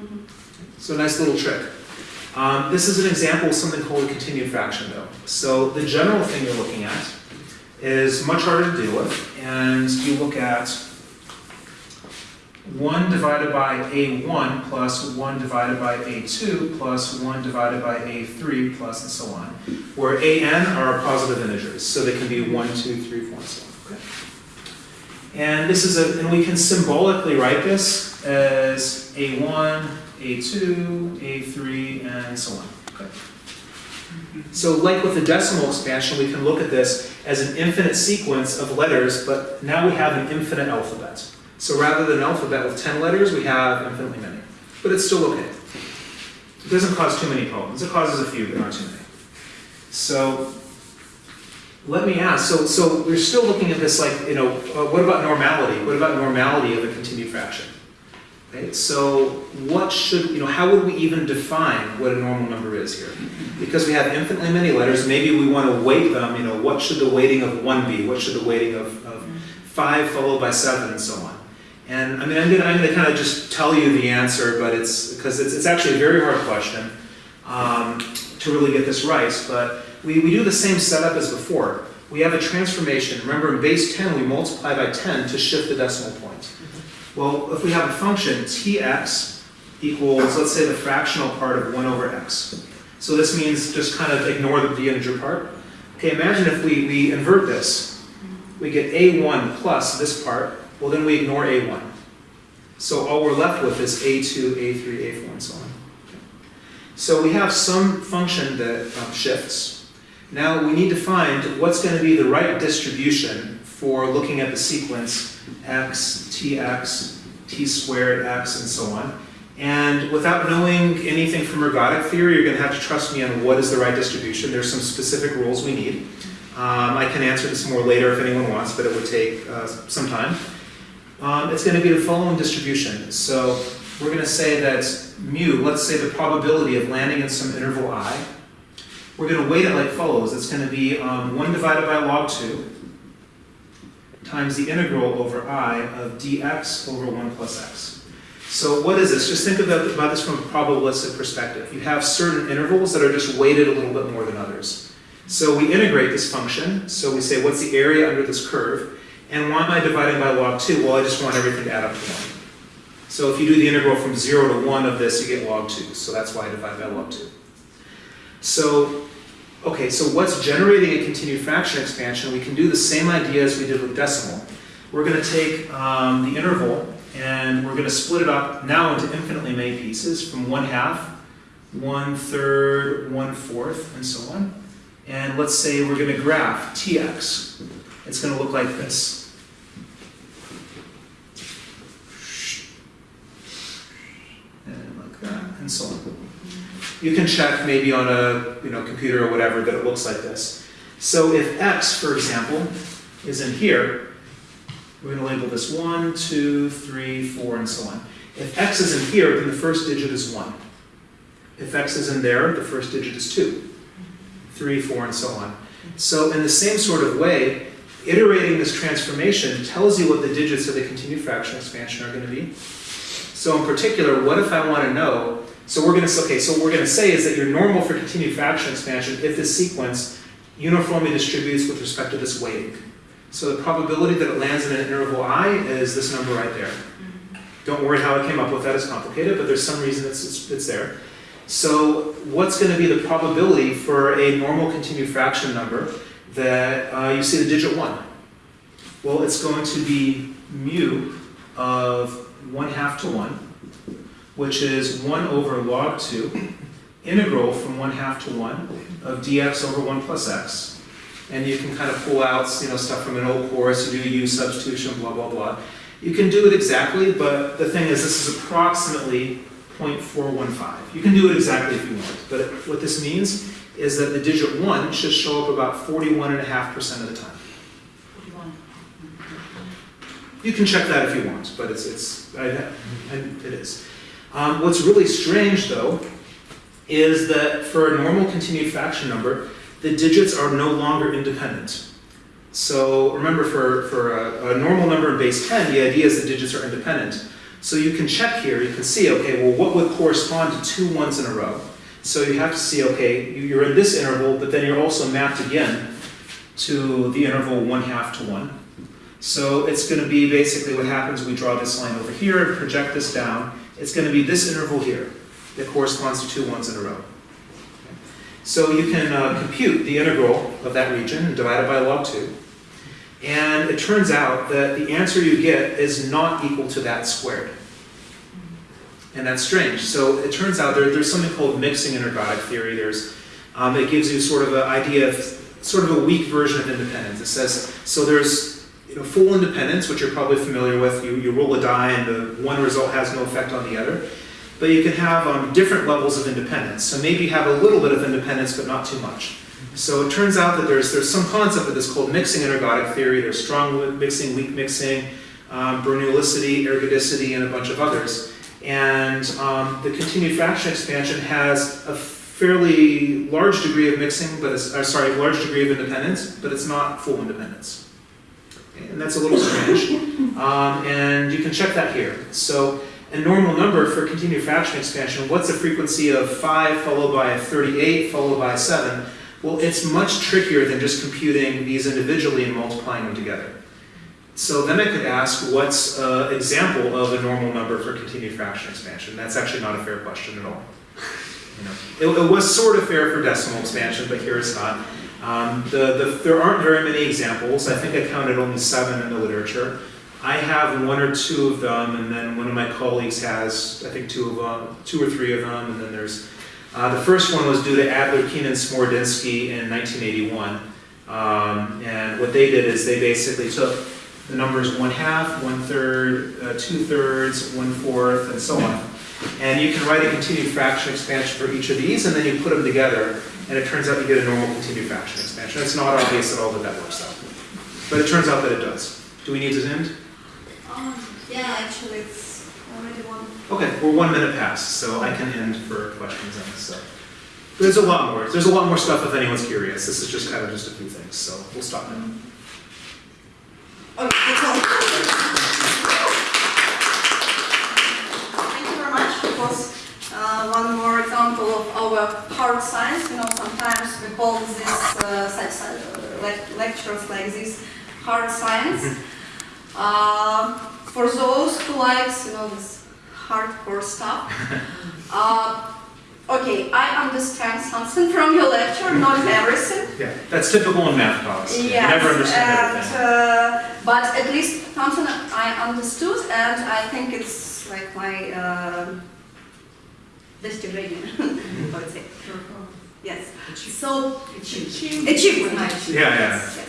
A: Mhm.
C: So nice little trick. Um, this is an example of something called a continued fraction though. So the general thing you're looking at is much harder to deal with, and you look at 1 divided by a1 plus 1 divided by a2 plus 1 divided by a3 plus and so on, where an are positive integers, so they can be 1, 2, 3, 4, and so on. Okay? And this is a, and we can symbolically write this as a1, a2, a3, and so on. Okay? So like with the decimal expansion, we can look at this as an infinite sequence of letters, but now we have an infinite alphabet. So rather than an alphabet with 10 letters, we have infinitely many. But it's still okay. It doesn't cause too many problems. It causes a few, but not too many. So let me ask, so, so we're still looking at this like, you know, uh, what about normality? What about normality of a continued fraction? Okay, so what should, you know, how would we even define what a normal number is here? Because we have infinitely many letters, maybe we want to weight them, you know, what should the weighting of one be? What should the weighting of, of five followed by seven and so on? And I mean, I'm gonna, I'm gonna kind of just tell you the answer, but it's, because it's, it's actually a very hard question um, to really get this right, but we, we do the same setup as before. We have a transformation. Remember, in base 10, we multiply by 10 to shift the decimal point. Well, if we have a function, tx equals, let's say, the fractional part of 1 over x. So this means just kind of ignore the, the integer part. Okay, imagine if we, we invert this. We get a1 plus this part, well then we ignore a1. So all we're left with is a2, a3, a4, and so on. So we have some function that um, shifts. Now we need to find what's going to be the right distribution for looking at the sequence x, tx, t squared x, and so on. And without knowing anything from ergodic theory, you're going to have to trust me on what is the right distribution. There's some specific rules we need. Um, I can answer this more later if anyone wants, but it would take uh, some time. Um, it's going to be the following distribution. So we're going to say that mu, let's say the probability of landing in some interval i, we're going to weight it like follows. It's going to be um, 1 divided by log 2 times the integral over i of dx over 1 plus x. So what is this? Just think about, about this from a probabilistic perspective. You have certain intervals that are just weighted a little bit more than others. So we integrate this function. So we say, what's the area under this curve? And why am I dividing by log 2? Well, I just want everything to add up to 1. So if you do the integral from 0 to 1 of this, you get log 2. So that's why I divide by log 2. So, okay, so what's generating a continued fraction expansion? We can do the same idea as we did with decimal. We're going to take um, the interval and we're going to split it up now into infinitely many pieces from 1 half, one third, one fourth, and so on. And let's say we're going to graph tx. It's going to look like this. And like that, and so on. You can check maybe on a you know, computer or whatever that it looks like this. So if x, for example, is in here, we're going to label this 1, 2, 3, 4, and so on. If x is in here, then the first digit is 1. If x is in there, the first digit is 2, 3, 4, and so on. So in the same sort of way, iterating this transformation tells you what the digits of the continued fraction expansion are going to be. So in particular, what if I want to know, so we're going to, okay, so what we're going to say is that your normal for continued fraction expansion, if this sequence uniformly distributes with respect to this weighting. So the probability that it lands in an interval i is this number right there. Don't worry how I came up with that, it's complicated, but there's some reason it's, it's, it's there. So what's going to be the probability for a normal continued fraction number that uh, you see the digit 1? Well, it's going to be mu of 1 half to 1, which is 1 over log 2, integral from 1 half to 1 of dx over 1 plus x. and you can kind of pull out, you know, stuff from an old course, you do use substitution, blah, blah, blah. You can do it exactly, but the thing is, this is approximately 0.415. You can do it exactly if you want, but what this means is that the digit one should show up about 41.5% of the time. You can check that if you want, but it's, it's, I, I, it is. Um, what's really strange though, is that for a normal continued fraction number, the digits are no longer independent. So remember for, for a, a normal number in base 10, the idea is the digits are independent. So you can check here, you can see, okay, well what would correspond to two ones in a row? So you have to see, okay, you- you're in this interval, but then you're also mapped again to the interval one half to one. So it's going to be basically what happens, we draw this line over here and project this down. It's going to be this interval here that corresponds to two ones in a row. So you can uh, compute the integral of that region and divide it by log 2. And it turns out that the answer you get is not equal to that squared. And that's strange. So it turns out there, there's something called mixing in ergodic theory. There's, um, it gives you sort of an idea of sort of a weak version of independence. It says, so there's know, full independence, which you're probably familiar with. You, you roll a die and the one result has no effect on the other. But you can have um, different levels of independence. So maybe you have a little bit of independence, but not too much. So it turns out that there's, there's some concept of this called mixing ergodic theory. There's strong mixing, weak mixing, um, Bernoullicity, ergodicity, and a bunch of others. And um, the continued fraction expansion has a fairly large degree of mixing, but it's, uh, sorry, large degree of independence, but it's not full independence. And that's a little strange. Um, and you can check that here. So a normal number for continued fraction expansion, what's the frequency of 5 followed by a 38 followed by 7? Well, it's much trickier than just computing these individually and multiplying them together. So then I could ask, what's an example of a normal number for continued fraction expansion? That's actually not a fair question at all. You know, it, it was sort of fair for decimal expansion, but here it's not. Um, the, the, there aren't very many examples. I think I counted only seven in the literature. I have one or two of them, and then one of my colleagues has, I think, two of them, two or three of them, and then there's uh, the first one was due to Adler, Keenan, Smorodinsky in 1981. Um, and what they did is they basically took the numbers one half, one third, uh, two thirds, one fourth, and so on. And you can write a continued fraction expansion for each of these, and then you put them together, and it turns out you get a normal continued fraction expansion. It's not obvious at all that that works out. But it turns out that it does. Do we need to end?
A: Um, yeah, actually, it's already one.
C: Okay, we're one minute past, so I can end for questions on this. So. There's a lot more. There's a lot more stuff if anyone's curious. This is just kind of just a few things, so we'll stop now.
A: Okay, that's all. Thank you very much. It was uh, one more example of our hard science. You know, sometimes we call this uh, such, uh, lec- lectures like this hard science. Uh, for those who likes, you know, this hardcore stuff. Uh, okay, I understand something from your lecture, not everything.
C: Yeah, that's typical in math talks.
A: Yes,
C: never understand
A: and,
C: everything.
A: uh, but at least something I understood, and I think it's like my that's Ukrainian, I would say. Yes. So achievement. achievement.
C: Yeah, yeah.
A: Yes.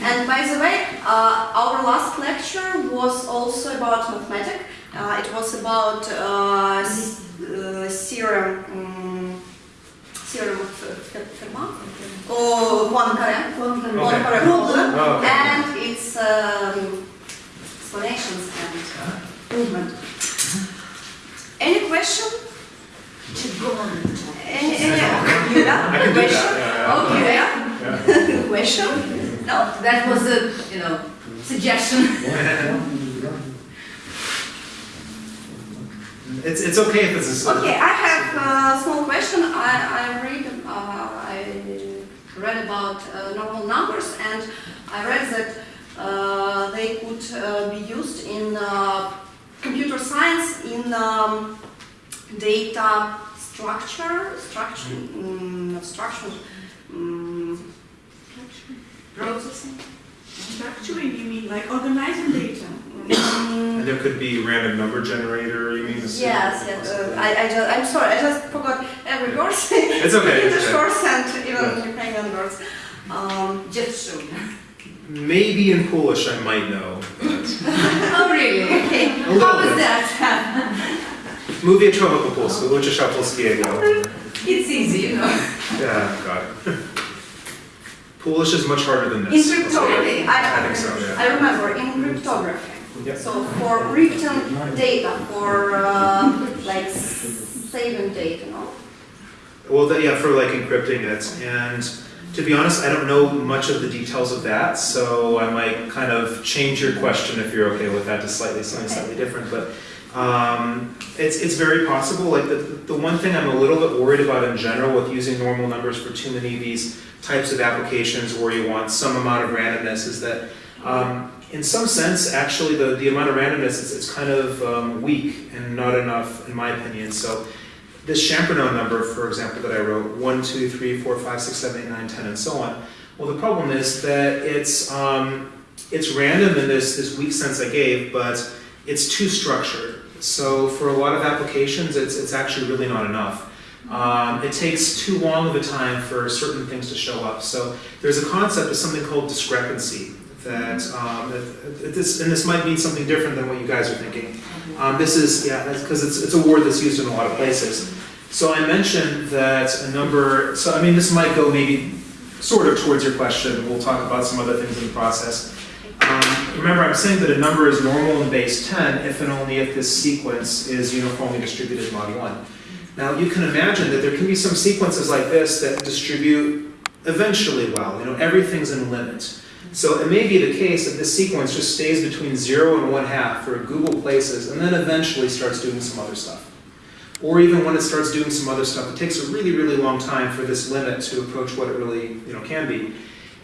A: And by the way, uh, our last lecture was also about mathematics. Uh, it was about uh, uh theorem, um, theorem of Fermat, or Poincaré, Poincaré problem, and its um, explanations and uh, movement. Mm-hmm. Any question? Any, any, yeah,
C: I can do
A: question?
C: that.
A: Okay,
C: Yeah,
A: question? No?
D: That was a, you know, suggestion.
C: It's, it's okay if it's a.
A: Okay, I have a small question. I, I read, uh, I read about uh, normal numbers and I read that uh, they could uh, be used in uh, computer science in um, data structure, structure, not structure, mm, processing.
E: Structuring, you mean like organizing data?
A: Mm,
C: And there could be random number generator, you mean? the
A: Yes, yes. Uh, I, I just, I'm sorry, I just forgot every word.
C: It's okay, it's
A: English
C: okay.
A: words and even Ukrainian words. Um,
D: Just
C: maybe in Polish I might know.
D: Oh, really?
A: Okay.
C: A
D: How was that?
C: Mówię trochę po polsku, uczę się polskiego.
D: It's easy, you know.
C: Yeah, God. Polish is much harder than
A: In
C: this.
A: cryptography,
C: I
A: I,
C: think so, yeah.
A: I remember in cryptography.
C: Yep.
A: So for written data, for uh, like saving data, no?
C: Well, yeah, for like encrypting it, and to be honest, I don't know much of the details of that, so I might kind of change your question if you're okay with that to slightly, something slightly different, but um, it's, it's very possible, like the, the one thing I'm a little bit worried about in general with using normal numbers for too many of these types of applications where you want some amount of randomness is that um, in some sense, actually, the, the amount of randomness is it's kind of um, weak and not enough, in my opinion. So this Champernowne number, for example, that I wrote, 1, 2, 3, 4, 5, 6, 7, 8, 9, 10, and so on. Well, the problem is that it's, um, it's random in this, this weak sense I gave, but it's too structured. So for a lot of applications, it's, it's actually really not enough. Um, it takes too long of a time for certain things to show up. So there's a concept of something called discrepancy that, um, this, and this might mean something different than what you guys are thinking. Um, this is, yeah, because it's, it's a word that's used in a lot of places. So I mentioned that a number, so I mean, this might go maybe sort of towards your question. We'll talk about some other things in the process. Um, remember, I'm saying that a number is normal in base 10 if and only if this sequence is uniformly distributed mod 1. Now, you can imagine that there can be some sequences like this that distribute eventually well. You know, everything's in a limit. So it may be the case that this sequence just stays between 0 and 1 half for googol places and then eventually starts doing some other stuff. Or even when it starts doing some other stuff, it takes a really, really long time for this limit to approach what it really you know, can be.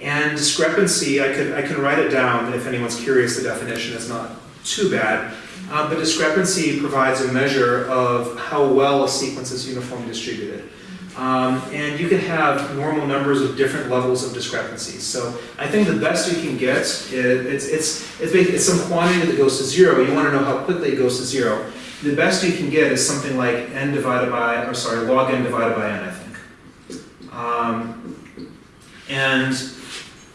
C: And discrepancy, I could, I can write it down, if anyone's curious, the definition is not too bad. Uh, but discrepancy provides a measure of how well a sequence is uniformly distributed. Um, and you can have normal numbers of different levels of discrepancy. So I think the best you can get, is, it's, it's, it's, it's some quantity that goes to zero. You want to know how quickly it goes to zero. The best you can get is something like n divided by, or sorry, log n divided by n, I think. Um, and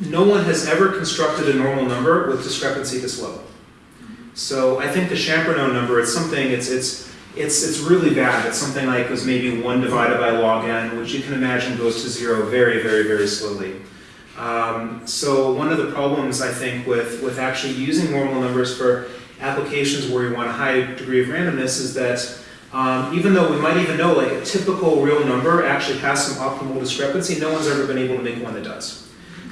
C: no one has ever constructed a normal number with discrepancy this low. So I think the Champernowne number, it's something, it's, it's, it's, it's really bad. It's something like was maybe 1 divided by log n, which you can imagine goes to 0 very, very, very slowly. Um, so one of the problems, I think, with, with actually using normal numbers for applications where you want a high degree of randomness is that um, even though we might even know like a typical real number actually has some optimal discrepancy, no one's ever been able to make one that does.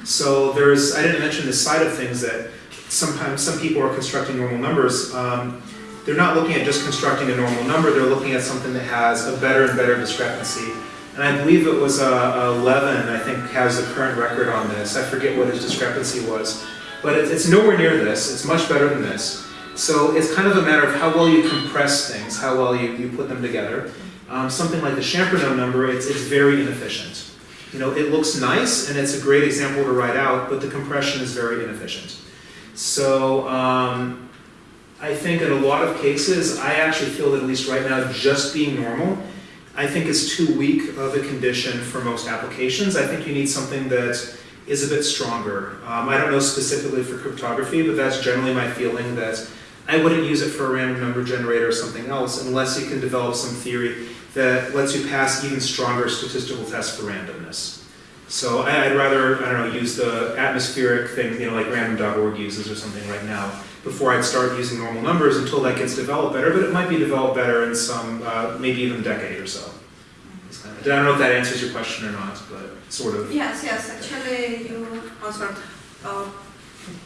C: So there's, I didn't mention this side of things that sometimes some people are constructing normal numbers. Um, they're not looking at just constructing a normal number, they're looking at something that has a better and better discrepancy. And I believe it was uh, Levin, I think, has the current record on this. I forget what his discrepancy was. But it, it's nowhere near this, it's much better than this. So it's kind of a matter of how well you compress things, how well you, you put them together. Um, something like the Champernowne number, it's, it's very inefficient. You know, it looks nice and it's a great example to write out, but the compression is very inefficient. So um, I think in a lot of cases, I actually feel that at least right now, just being normal, I think is too weak of a condition for most applications. I think you need something that is a bit stronger. Um, I don't know specifically for cryptography, but that's generally my feeling that I wouldn't use it for a random number generator or something else unless you can develop some theory that lets you pass even stronger statistical tests for randomness. So I- I'd rather, I don't know, use the atmospheric thing, you know, like random.org uses or something right now, before I'd start using normal numbers until that gets developed better, but it might be developed better in some, uh, maybe even a decade or so. Kind of- I don't know if that answers your question or not, but sort of.
A: Yes, yes, actually you answered. Uh,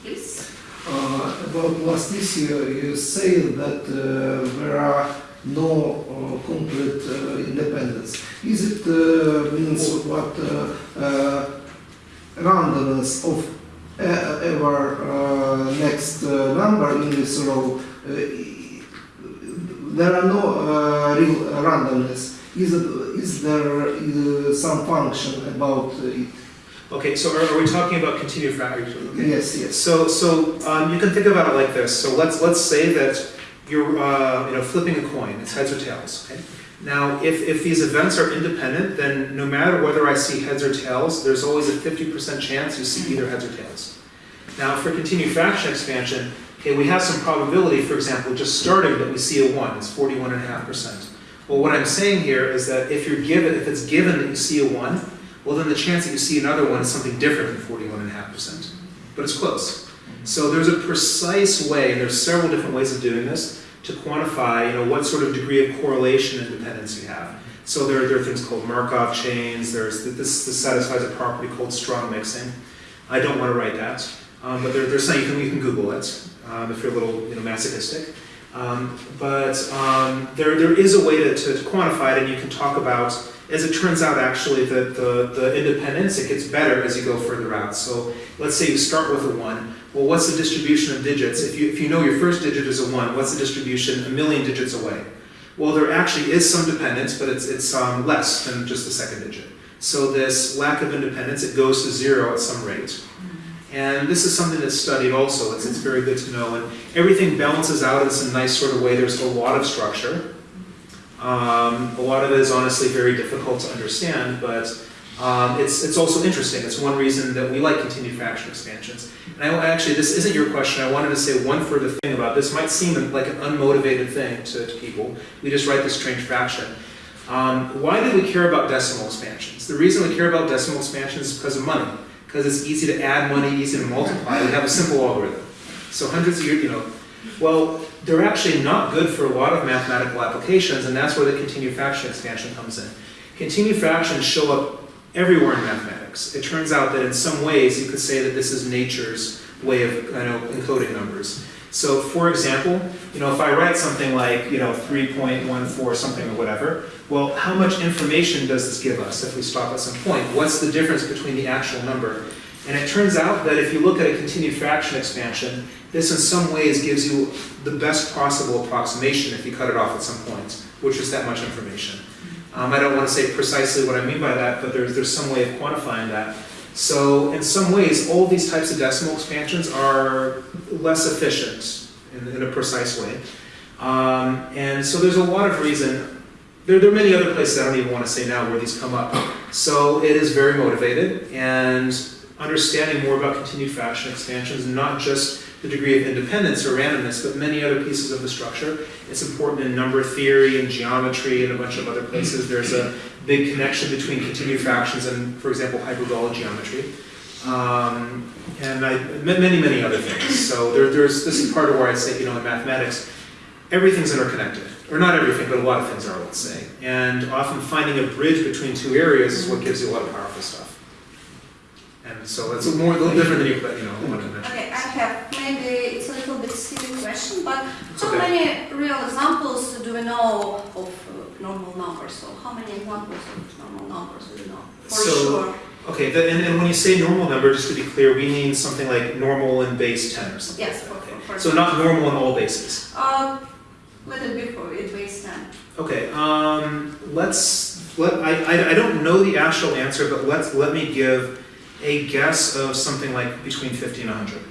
A: please.
B: Uh, about last issue, you say that uh, there are no uh, complete uh, independence. Is it uh, means what uh, uh, randomness of ever uh, next uh, number in this row? Uh, there are no uh, real randomness. Is it, is there uh, some function about it?
C: Okay, so are, are we talking about continued fractions? Okay.
B: Yes, yes.
C: So, so um, you can think about it like this. So let's let's say that you're uh, you know flipping a coin. It's heads or tails. Okay. Now, if if these events are independent, then no matter whether I see heads or tails, there's always a 50% chance you see either heads or tails. Now, for continued fraction expansion, okay, we have some probability, for example, just starting that we see a one, it's forty-one and a half percent. Well, what I'm saying here is that if you're given, if it's given that you see a one, well, then the chance that you see another one is something different than forty-one and a half percent. But it's close. So there's a precise way, and there's several different ways of doing this, to quantify, you know, what sort of degree of correlation and dependence you have. So there, there are things called Markov chains, there's, this, this satisfies a property called strong mixing. I don't want to write that, um, but there, there's some, you can, you can Google it, um, if you're a little, you know, masochistic. Um, but um, there, there is a way to, to, quantify it, and you can talk about, as it turns out, actually, that the, the independence, it gets better as you go further out. So let's say you start with a one, well, what's the distribution of digits? If you, if you know your first digit is a one, what's the distribution a million digits away? Well, there actually is some dependence, but it's, it's um, less than just the second digit. So this lack of independence, it goes to zero at some rate. And this is something that's studied also, it's, it's very good to know. And everything balances out in some nice sort of way. There's a lot of structure. Um, a lot of it is honestly very difficult to understand, but um, it's, it's also interesting. It's one reason that we like continued fraction expansions. And I, actually, this isn't your question. I wanted to say one further thing about this. Might seem like an unmotivated thing to, to people. We just write this strange fraction. Um, why do we care about decimal expansions? The reason we care about decimal expansions is because of money. Because it's easy to add money, easy to multiply. We have a simple algorithm. So hundreds of years, you know, well, they're actually not good for a lot of mathematical applications, and that's where the continued fraction expansion comes in. Continued fractions show up everywhere in mathematics. It turns out that in some ways you could say that this is nature's way of encoding numbers. So for example, you know, if I write something like, you know, 3.14 something or whatever, well, how much information does this give us if we stop at some point? What's the difference between the actual number? And it turns out that if you look at a continued fraction expansion, this in some ways gives you the best possible approximation if you cut it off at some point, which is that much information. Um, I don't want to say precisely what I mean by that, but there's, there's some way of quantifying that. So in some ways, all these types of decimal expansions are less efficient in, in a precise way. Um, and so there's a lot of reason, there, there are many other places I don't even want to say now where these come up. So it is very motivated and understanding more about continued fraction expansions, not just the degree of independence or randomness, but many other pieces of the structure. It's important in number theory and geometry and a bunch of other places. There's a big connection between continued fractions and, for example, hyperbolic geometry. Um, and I, many, many other things. So there, there's, this is part of where I say, you know, in mathematics, everything's interconnected. Or not everything, but a lot of things are, let's say. And often finding a bridge between two areas is what gives you a lot of powerful stuff. And so it's a more, a little different than you, but, you know, one convention.
A: Okay, I have maybe it's a little bit silly question, but how
C: okay.
A: many real examples do we know of uh, normal numbers? So how many examples of normal numbers do we know? For
C: So-
A: sure.
C: Okay, the, and, and when you say normal number, just to be clear, we mean something like normal in base 10 or something.
A: Yes, for,
C: Okay.
A: for, for
C: So not normal in all bases.
A: Uh, let it be for it base 10.
C: Okay, um, let's, let, I, I, I don't know the actual answer, but let's, let me give a guess of something like between 50 and 100.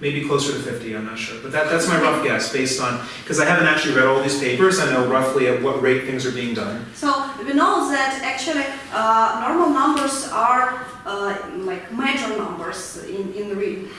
C: Maybe closer to 50, I'm not sure. But that, that's my rough guess based on, because I haven't actually read all these papers, I know roughly at what rate things are being done.
A: So we know that actually uh, normal numbers are uh, like major numbers in, in real.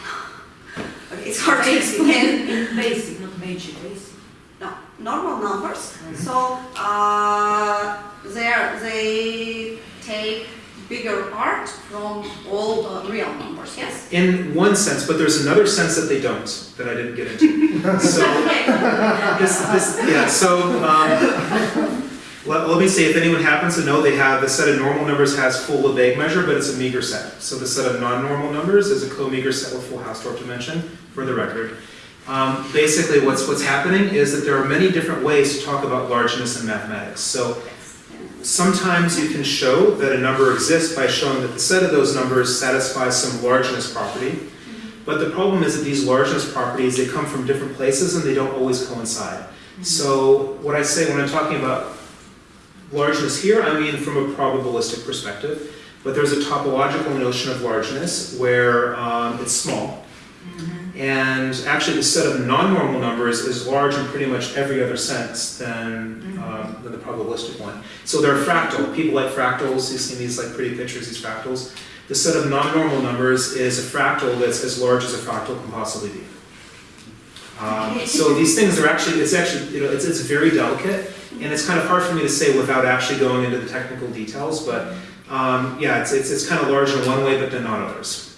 A: Okay, it's hard to explain.
D: In basic, not major, basic.
A: No, normal numbers. So uh, they they take bigger part from all the real numbers. Yes.
C: In one sense, but there's another sense that they don't, that I didn't get into. So, this, this, yeah, so, um, let, let me say, if anyone happens to know, they have, the set of normal numbers has full Lebesgue measure, but it's a meager set. So the set of non-normal numbers is a co-meager set with full Hausdorff dimension, for the record. Um, basically, what's, what's happening is that there are many different ways to talk about largeness in mathematics. So sometimes you can show that a number exists by showing that the set of those numbers satisfies some largeness property. But the problem is that these largeness properties, they come from different places and they don't always coincide. So what I say when I'm talking about largeness here, I mean from a probabilistic perspective. But there's a topological notion of largeness where um, it's small. And actually the set of non-normal numbers is large in pretty much every other sense than, um, than the probabilistic one. So they're fractal. People like fractals. You've seen these like pretty pictures, these fractals. The set of non-normal numbers is a fractal that's as large as a fractal can possibly be. Um, so these things are actually, it's actually, you know, it's, it's very delicate, and it's kind of hard for me to say without actually going into the technical details, but um, yeah, it's, it's, it's kind of large in one way, but then not others.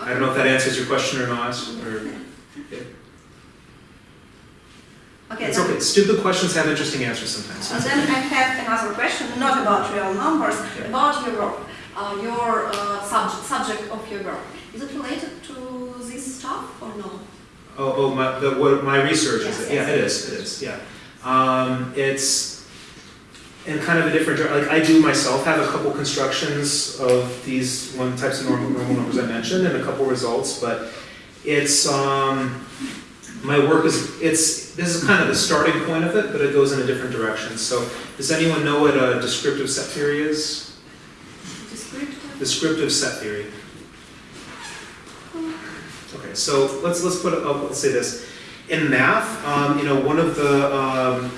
C: I don't know if that answers your question or not, or,
A: Okay,
C: it's okay, stupid questions have interesting answers sometimes.
A: And then I have another question, not about real numbers,
C: Okay.
A: about your work, uh, your uh, subject, subject of your work. Is it related to this stuff or no?
C: Oh, oh, my, the, what, my research is,
A: Yes,
C: yeah,
A: yes.
C: it is, it is, yeah. Um, it's in kind of a different, like, I do myself have a couple constructions of these one types of normal, normal numbers I mentioned and a couple results, but it's, um, my work is, it's, this is kind of the starting point of it, but it goes in a different direction. So, does anyone know what a descriptive set theory is?
A: Descriptive?
C: Descriptive set theory. Okay, so let's let's put it up. Let's say this. In math, um, you know, one of the um,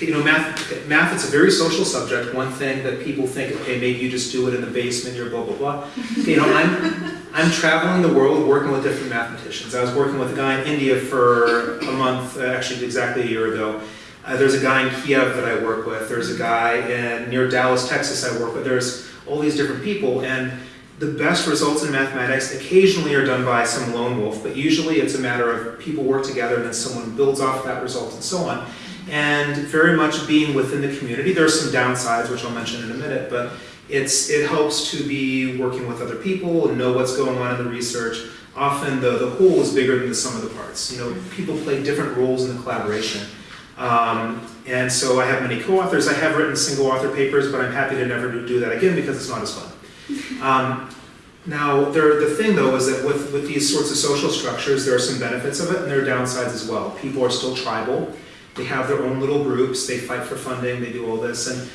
C: you know, math math it's a very social subject. One thing that people think, okay, maybe you just do it in the basement, you're blah blah blah. You know, I'm I'm traveling the world working with different mathematicians. I was working with a guy in India for a month, uh, actually exactly a year ago. Uh, there's a guy in Kiev that I work with. There's a guy in near Dallas, Texas. I work with. There's all these different people, and the best results in mathematics occasionally are done by some lone wolf, but usually it's a matter of people work together and then someone builds off that result and so on. And very much being within the community. There are some downsides, which I'll mention in a minute, but it's it helps to be working with other people and know what's going on in the research. Often the, the whole is bigger than the sum of the parts. You know, people play different roles in the collaboration. Um, and so I have many co-authors. I have written single author papers, but I'm happy to never do that again because it's not as fun. Um, now, there, the thing though is that with, with these sorts of social structures, there are some benefits of it and there are downsides as well. People are still tribal. They have their own little groups. They fight for funding. They do all this. And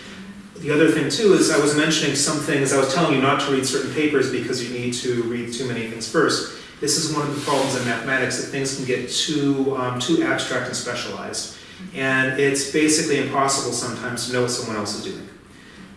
C: the other thing too is I was mentioning some things. I was telling you not to read certain papers because you need to read too many things first. This is one of the problems in mathematics that things can get too um, too abstract and specialized, and it's basically impossible sometimes to know what someone else is doing.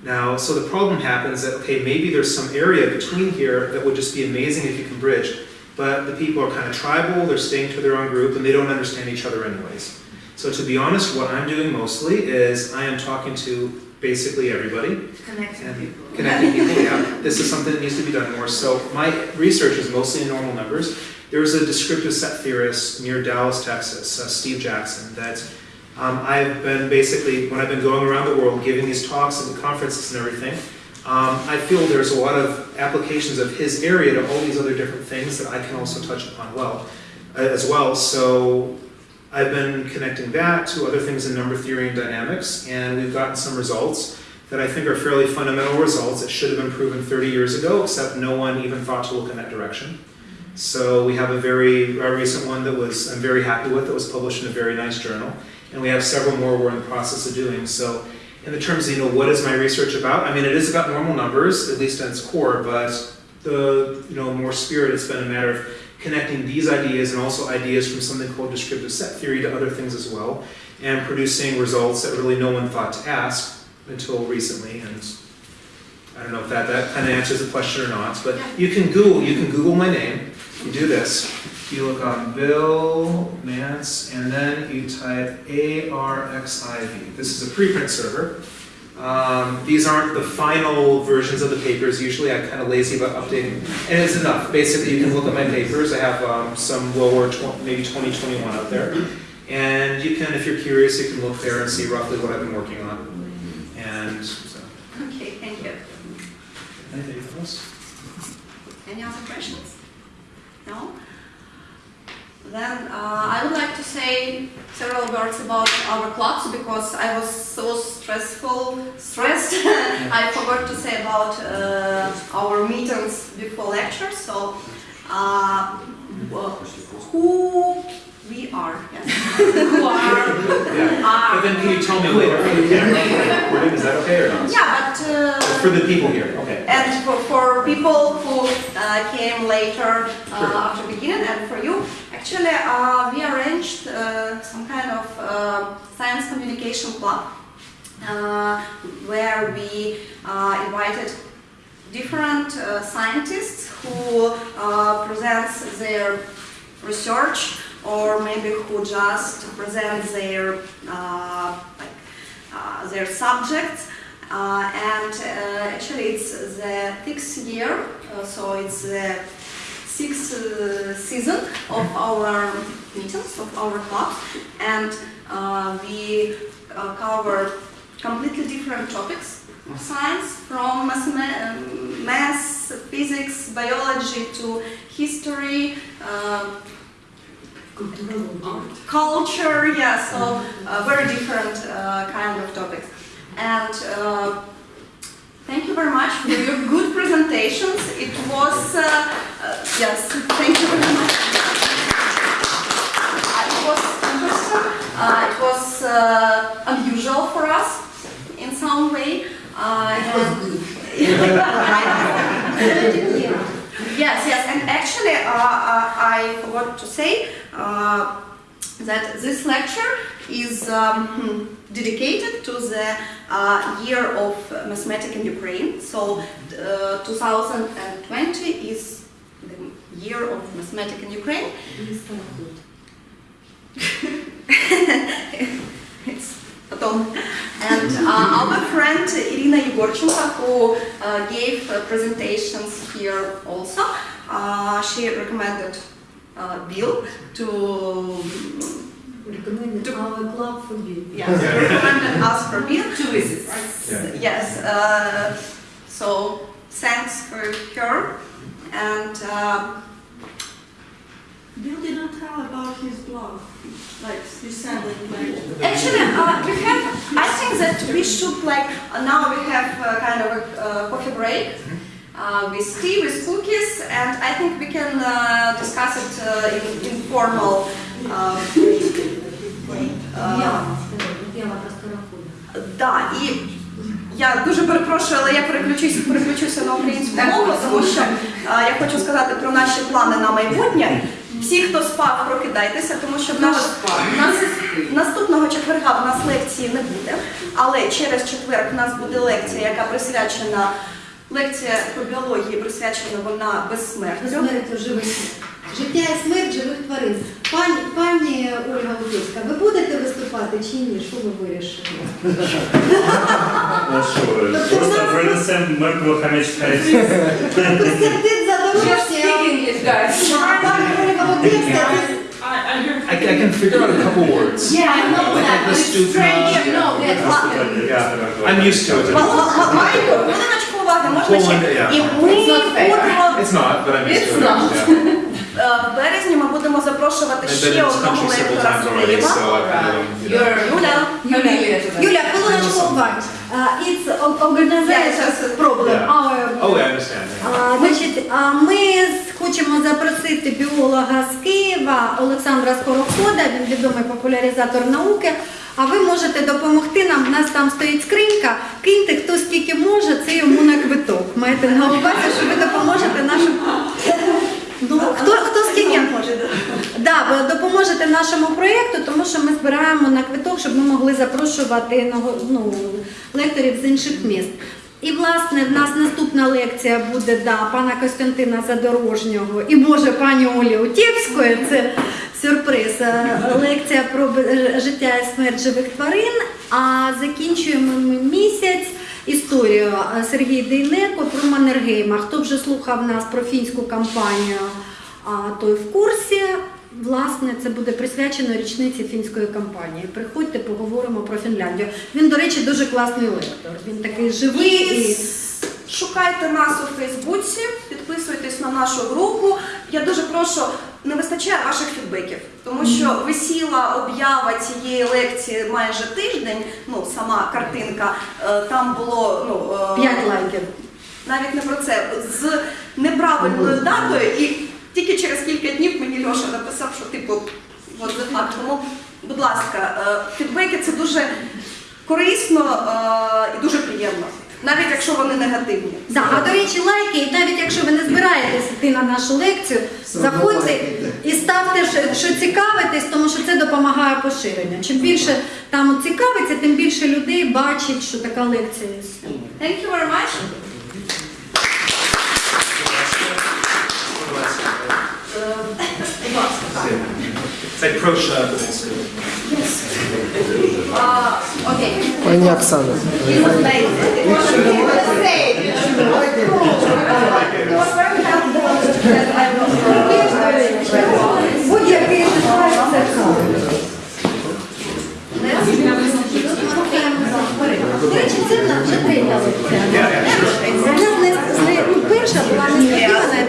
C: Now, so the problem happens that, okay, maybe there's some area between here that would just be amazing if you can bridge, but the people are kind of tribal, they're staying to their own group, and they don't understand each other anyways. So to be honest, what I'm doing mostly is I am talking to basically everybody,
A: Connecting
C: and
A: people.
C: connecting people, yeah. This is something that needs to be done more. So my research is mostly in normal numbers. There's a descriptive set theorist near Dallas, Texas, uh, Steve Jackson, that um, I've been basically, when I've been going around the world giving these talks at the conferences and everything, um, I feel there's a lot of applications of his area to all these other different things that I can also touch upon well, uh, as well. So I've been connecting that to other things in number theory and dynamics, and we've gotten some results that I think are fairly fundamental results that should have been proven 30 years ago, except no one even thought to look in that direction. So we have a very a recent one that was I'm very happy with that was published in a very nice journal, and we have several more we're in the process of doing. So in the terms of you know what is my research about, I mean it is about normal numbers at least at its core, but the you know more spirit it's been a matter of connecting these ideas and also ideas from something called descriptive set theory to other things as well, and producing results that really no one thought to ask until recently. And I don't know if that, that kind of answers the question or not, but you can Google you can Google my name. You do this. You look on Bill Mance, and then you type ARXIV. This is a preprint server. Um, these aren't the final versions of the papers. Usually I'm kind of lazy about updating. And it's enough. Basically, you can look at my papers. I have um, some lower, tw- maybe 2021 out there. And you can, if you're curious, you can look there and see roughly what I've been working on. And so,
A: Okay, thank you.
C: anything else?
A: Any other questions? No? Then uh, I would like to say several words about our clubs because I was so stressful, stressed. I forgot to say about uh, our meetings before lectures. So, uh, who we are? Yes. who are?
C: Yeah. But then can you tell me later on the camera, recording, is that okay or not?
A: Yeah, but. Uh,
C: For the people here, okay.
A: And for, for people who uh, came later uh,
C: Sure.
A: after beginning, and for you, actually, uh, we arranged uh, some kind of uh, science communication club uh, where we uh, invited different uh, scientists who presents their research or maybe who just present their like, their subjects. And actually, it's the sixth year, so it's the sixth uh, season of our meetings, of our club, and uh, we uh, cover completely different topics of science, from math, math physics, biology to history. Uh, culture, yeah, so uh, very different uh, kind of topics. And uh, thank you very much for your good presentations. It was, yes, thank you very much. Uh, it was interesting. Uh, it was uh, unusual for us in some way. Uh, Yes, yes, and actually, uh, uh, I forgot to say uh, that this lecture is um, dedicated to the uh, year of mathematics in Ukraine. So, uh, 2020 is year of mathematics in Ukraine. It's not good. it's a all. And uh, our friend Irina Yegorchenko, who uh, gave uh, presentations here also, uh, she recommended uh, Bill to
D: recommended to, our club for Bill.
A: Yes, yeah. recommended us for Bill.
D: to visit. Right?
C: Yeah.
A: Yes. Uh, so thanks for her and. Uh,
E: Bill did not tell about his blog. Like you said that like
A: Actually, uh, we have. I think that we should like uh, now we have uh, kind of a uh, coffee break uh, with tea, with cookies, and I think we can uh, discuss it uh, in informal. Uh, uh, да, і я дуже перепрошую, але я переключуся, переключуся на українську мову, тому що е, я хочу сказати про наші плани на майбутнє. Всі, хто спав, прокидайтеся, тому що в нас, в нас наступного четверга в нас лекції не буде, але через четвер в нас буде лекція, яка присвячена лекція по біології, присвячена вона безсмертю.
F: Життя і смерть живих тварин. Пані, пані Ольга Лутівська, ви будете виступати чи ні? Що ви вирішили?
G: Ну що, просто принесемо мертвого хамячка і все.
F: Костянтин Задорожця,
D: English, guys.
F: пані Ольга Лутівська,
C: I, I can figure out a couple words.
F: Yeah, I know
C: Like
F: that,
C: the
F: but it's
C: Stupa,
F: strange,
C: yeah.
F: no, that's
G: Yeah.
C: I'm used to it.
A: Ма- ма- ма- Маленьку хвилиночку уваги, можна
C: Hold on,
A: ще?
C: yeah.
A: І ми
D: It's not fair.
A: будемо
C: It's not, but I'm used
D: It's
C: to it.
D: not.
A: будемо запрошувати ще одного лектора з Києва.
D: You're
A: Юля.
F: Юля, хвилиночку уваги. Uh, It's o- organization problem.
C: Yeah.
F: Our
C: Oh, I understand.
F: А, Значить, а, ми хочемо запросити біолога з Києва Олександра Скорохода, він відомий популяризатор науки. А ви можете допомогти нам. У нас там стоїть скринька. Киньте хто скільки може, це йому на квиток. Маєте на увазі, що ви допоможете нашим. Ну, хто, хто скільки може? Да, ви допоможете нашому проєкту, тому що ми збираємо на квиток, щоб ми могли запрошувати ну, лекторів з інших міст. І власне в нас наступна лекція буде да, пана Костянтина Задорожнього і може пані Олі Утєвської. Це сюрприз. е, Лекція про життя і смерть живих тварин. А закінчуємо ми місяць історію е, Сергій Дейнеко про Маннергейма. Хто вже слухав нас про фінську кампанію, той в курсі. Власне, це буде присвячено річниці фінської кампанії. Приходьте, поговоримо про Фінляндію. Він, до речі, дуже класний лектор. Він такий живий
A: І шукайте нас у Фейсбуці, підписуйтесь на нашу групу. Я дуже прошу, не вистачає ваших фідбеків, тому що висіла об'ява цієї лекції майже тиждень. Ну, сама картинка е, там було ну е,
F: 5 лайків.
A: навіть не про це з неправильною датою, і тільки через кілька днів мені Льоша написав, що типу, от факт. Тому, будь ласка, е, фідбеки це дуже корисно і дуже приємно, навіть якщо вони негативні.
F: Да, а до речі, лайки, і навіть якщо ви не збираєтесь йти на нашу лекцію, заходьте і ставте, що цікавитесь, тому що це допомагає поширенню. Чим більше там цікавиться, тим більше людей бачить, що така лекція є.
A: Thank you very much. Будь ласка. Е,
C: Petrosha. Yes. Uh, okay. Пані Оксана.
A: Будь-який До
B: речі, це
A: нам вже третя лекція. Перша була не сподівана,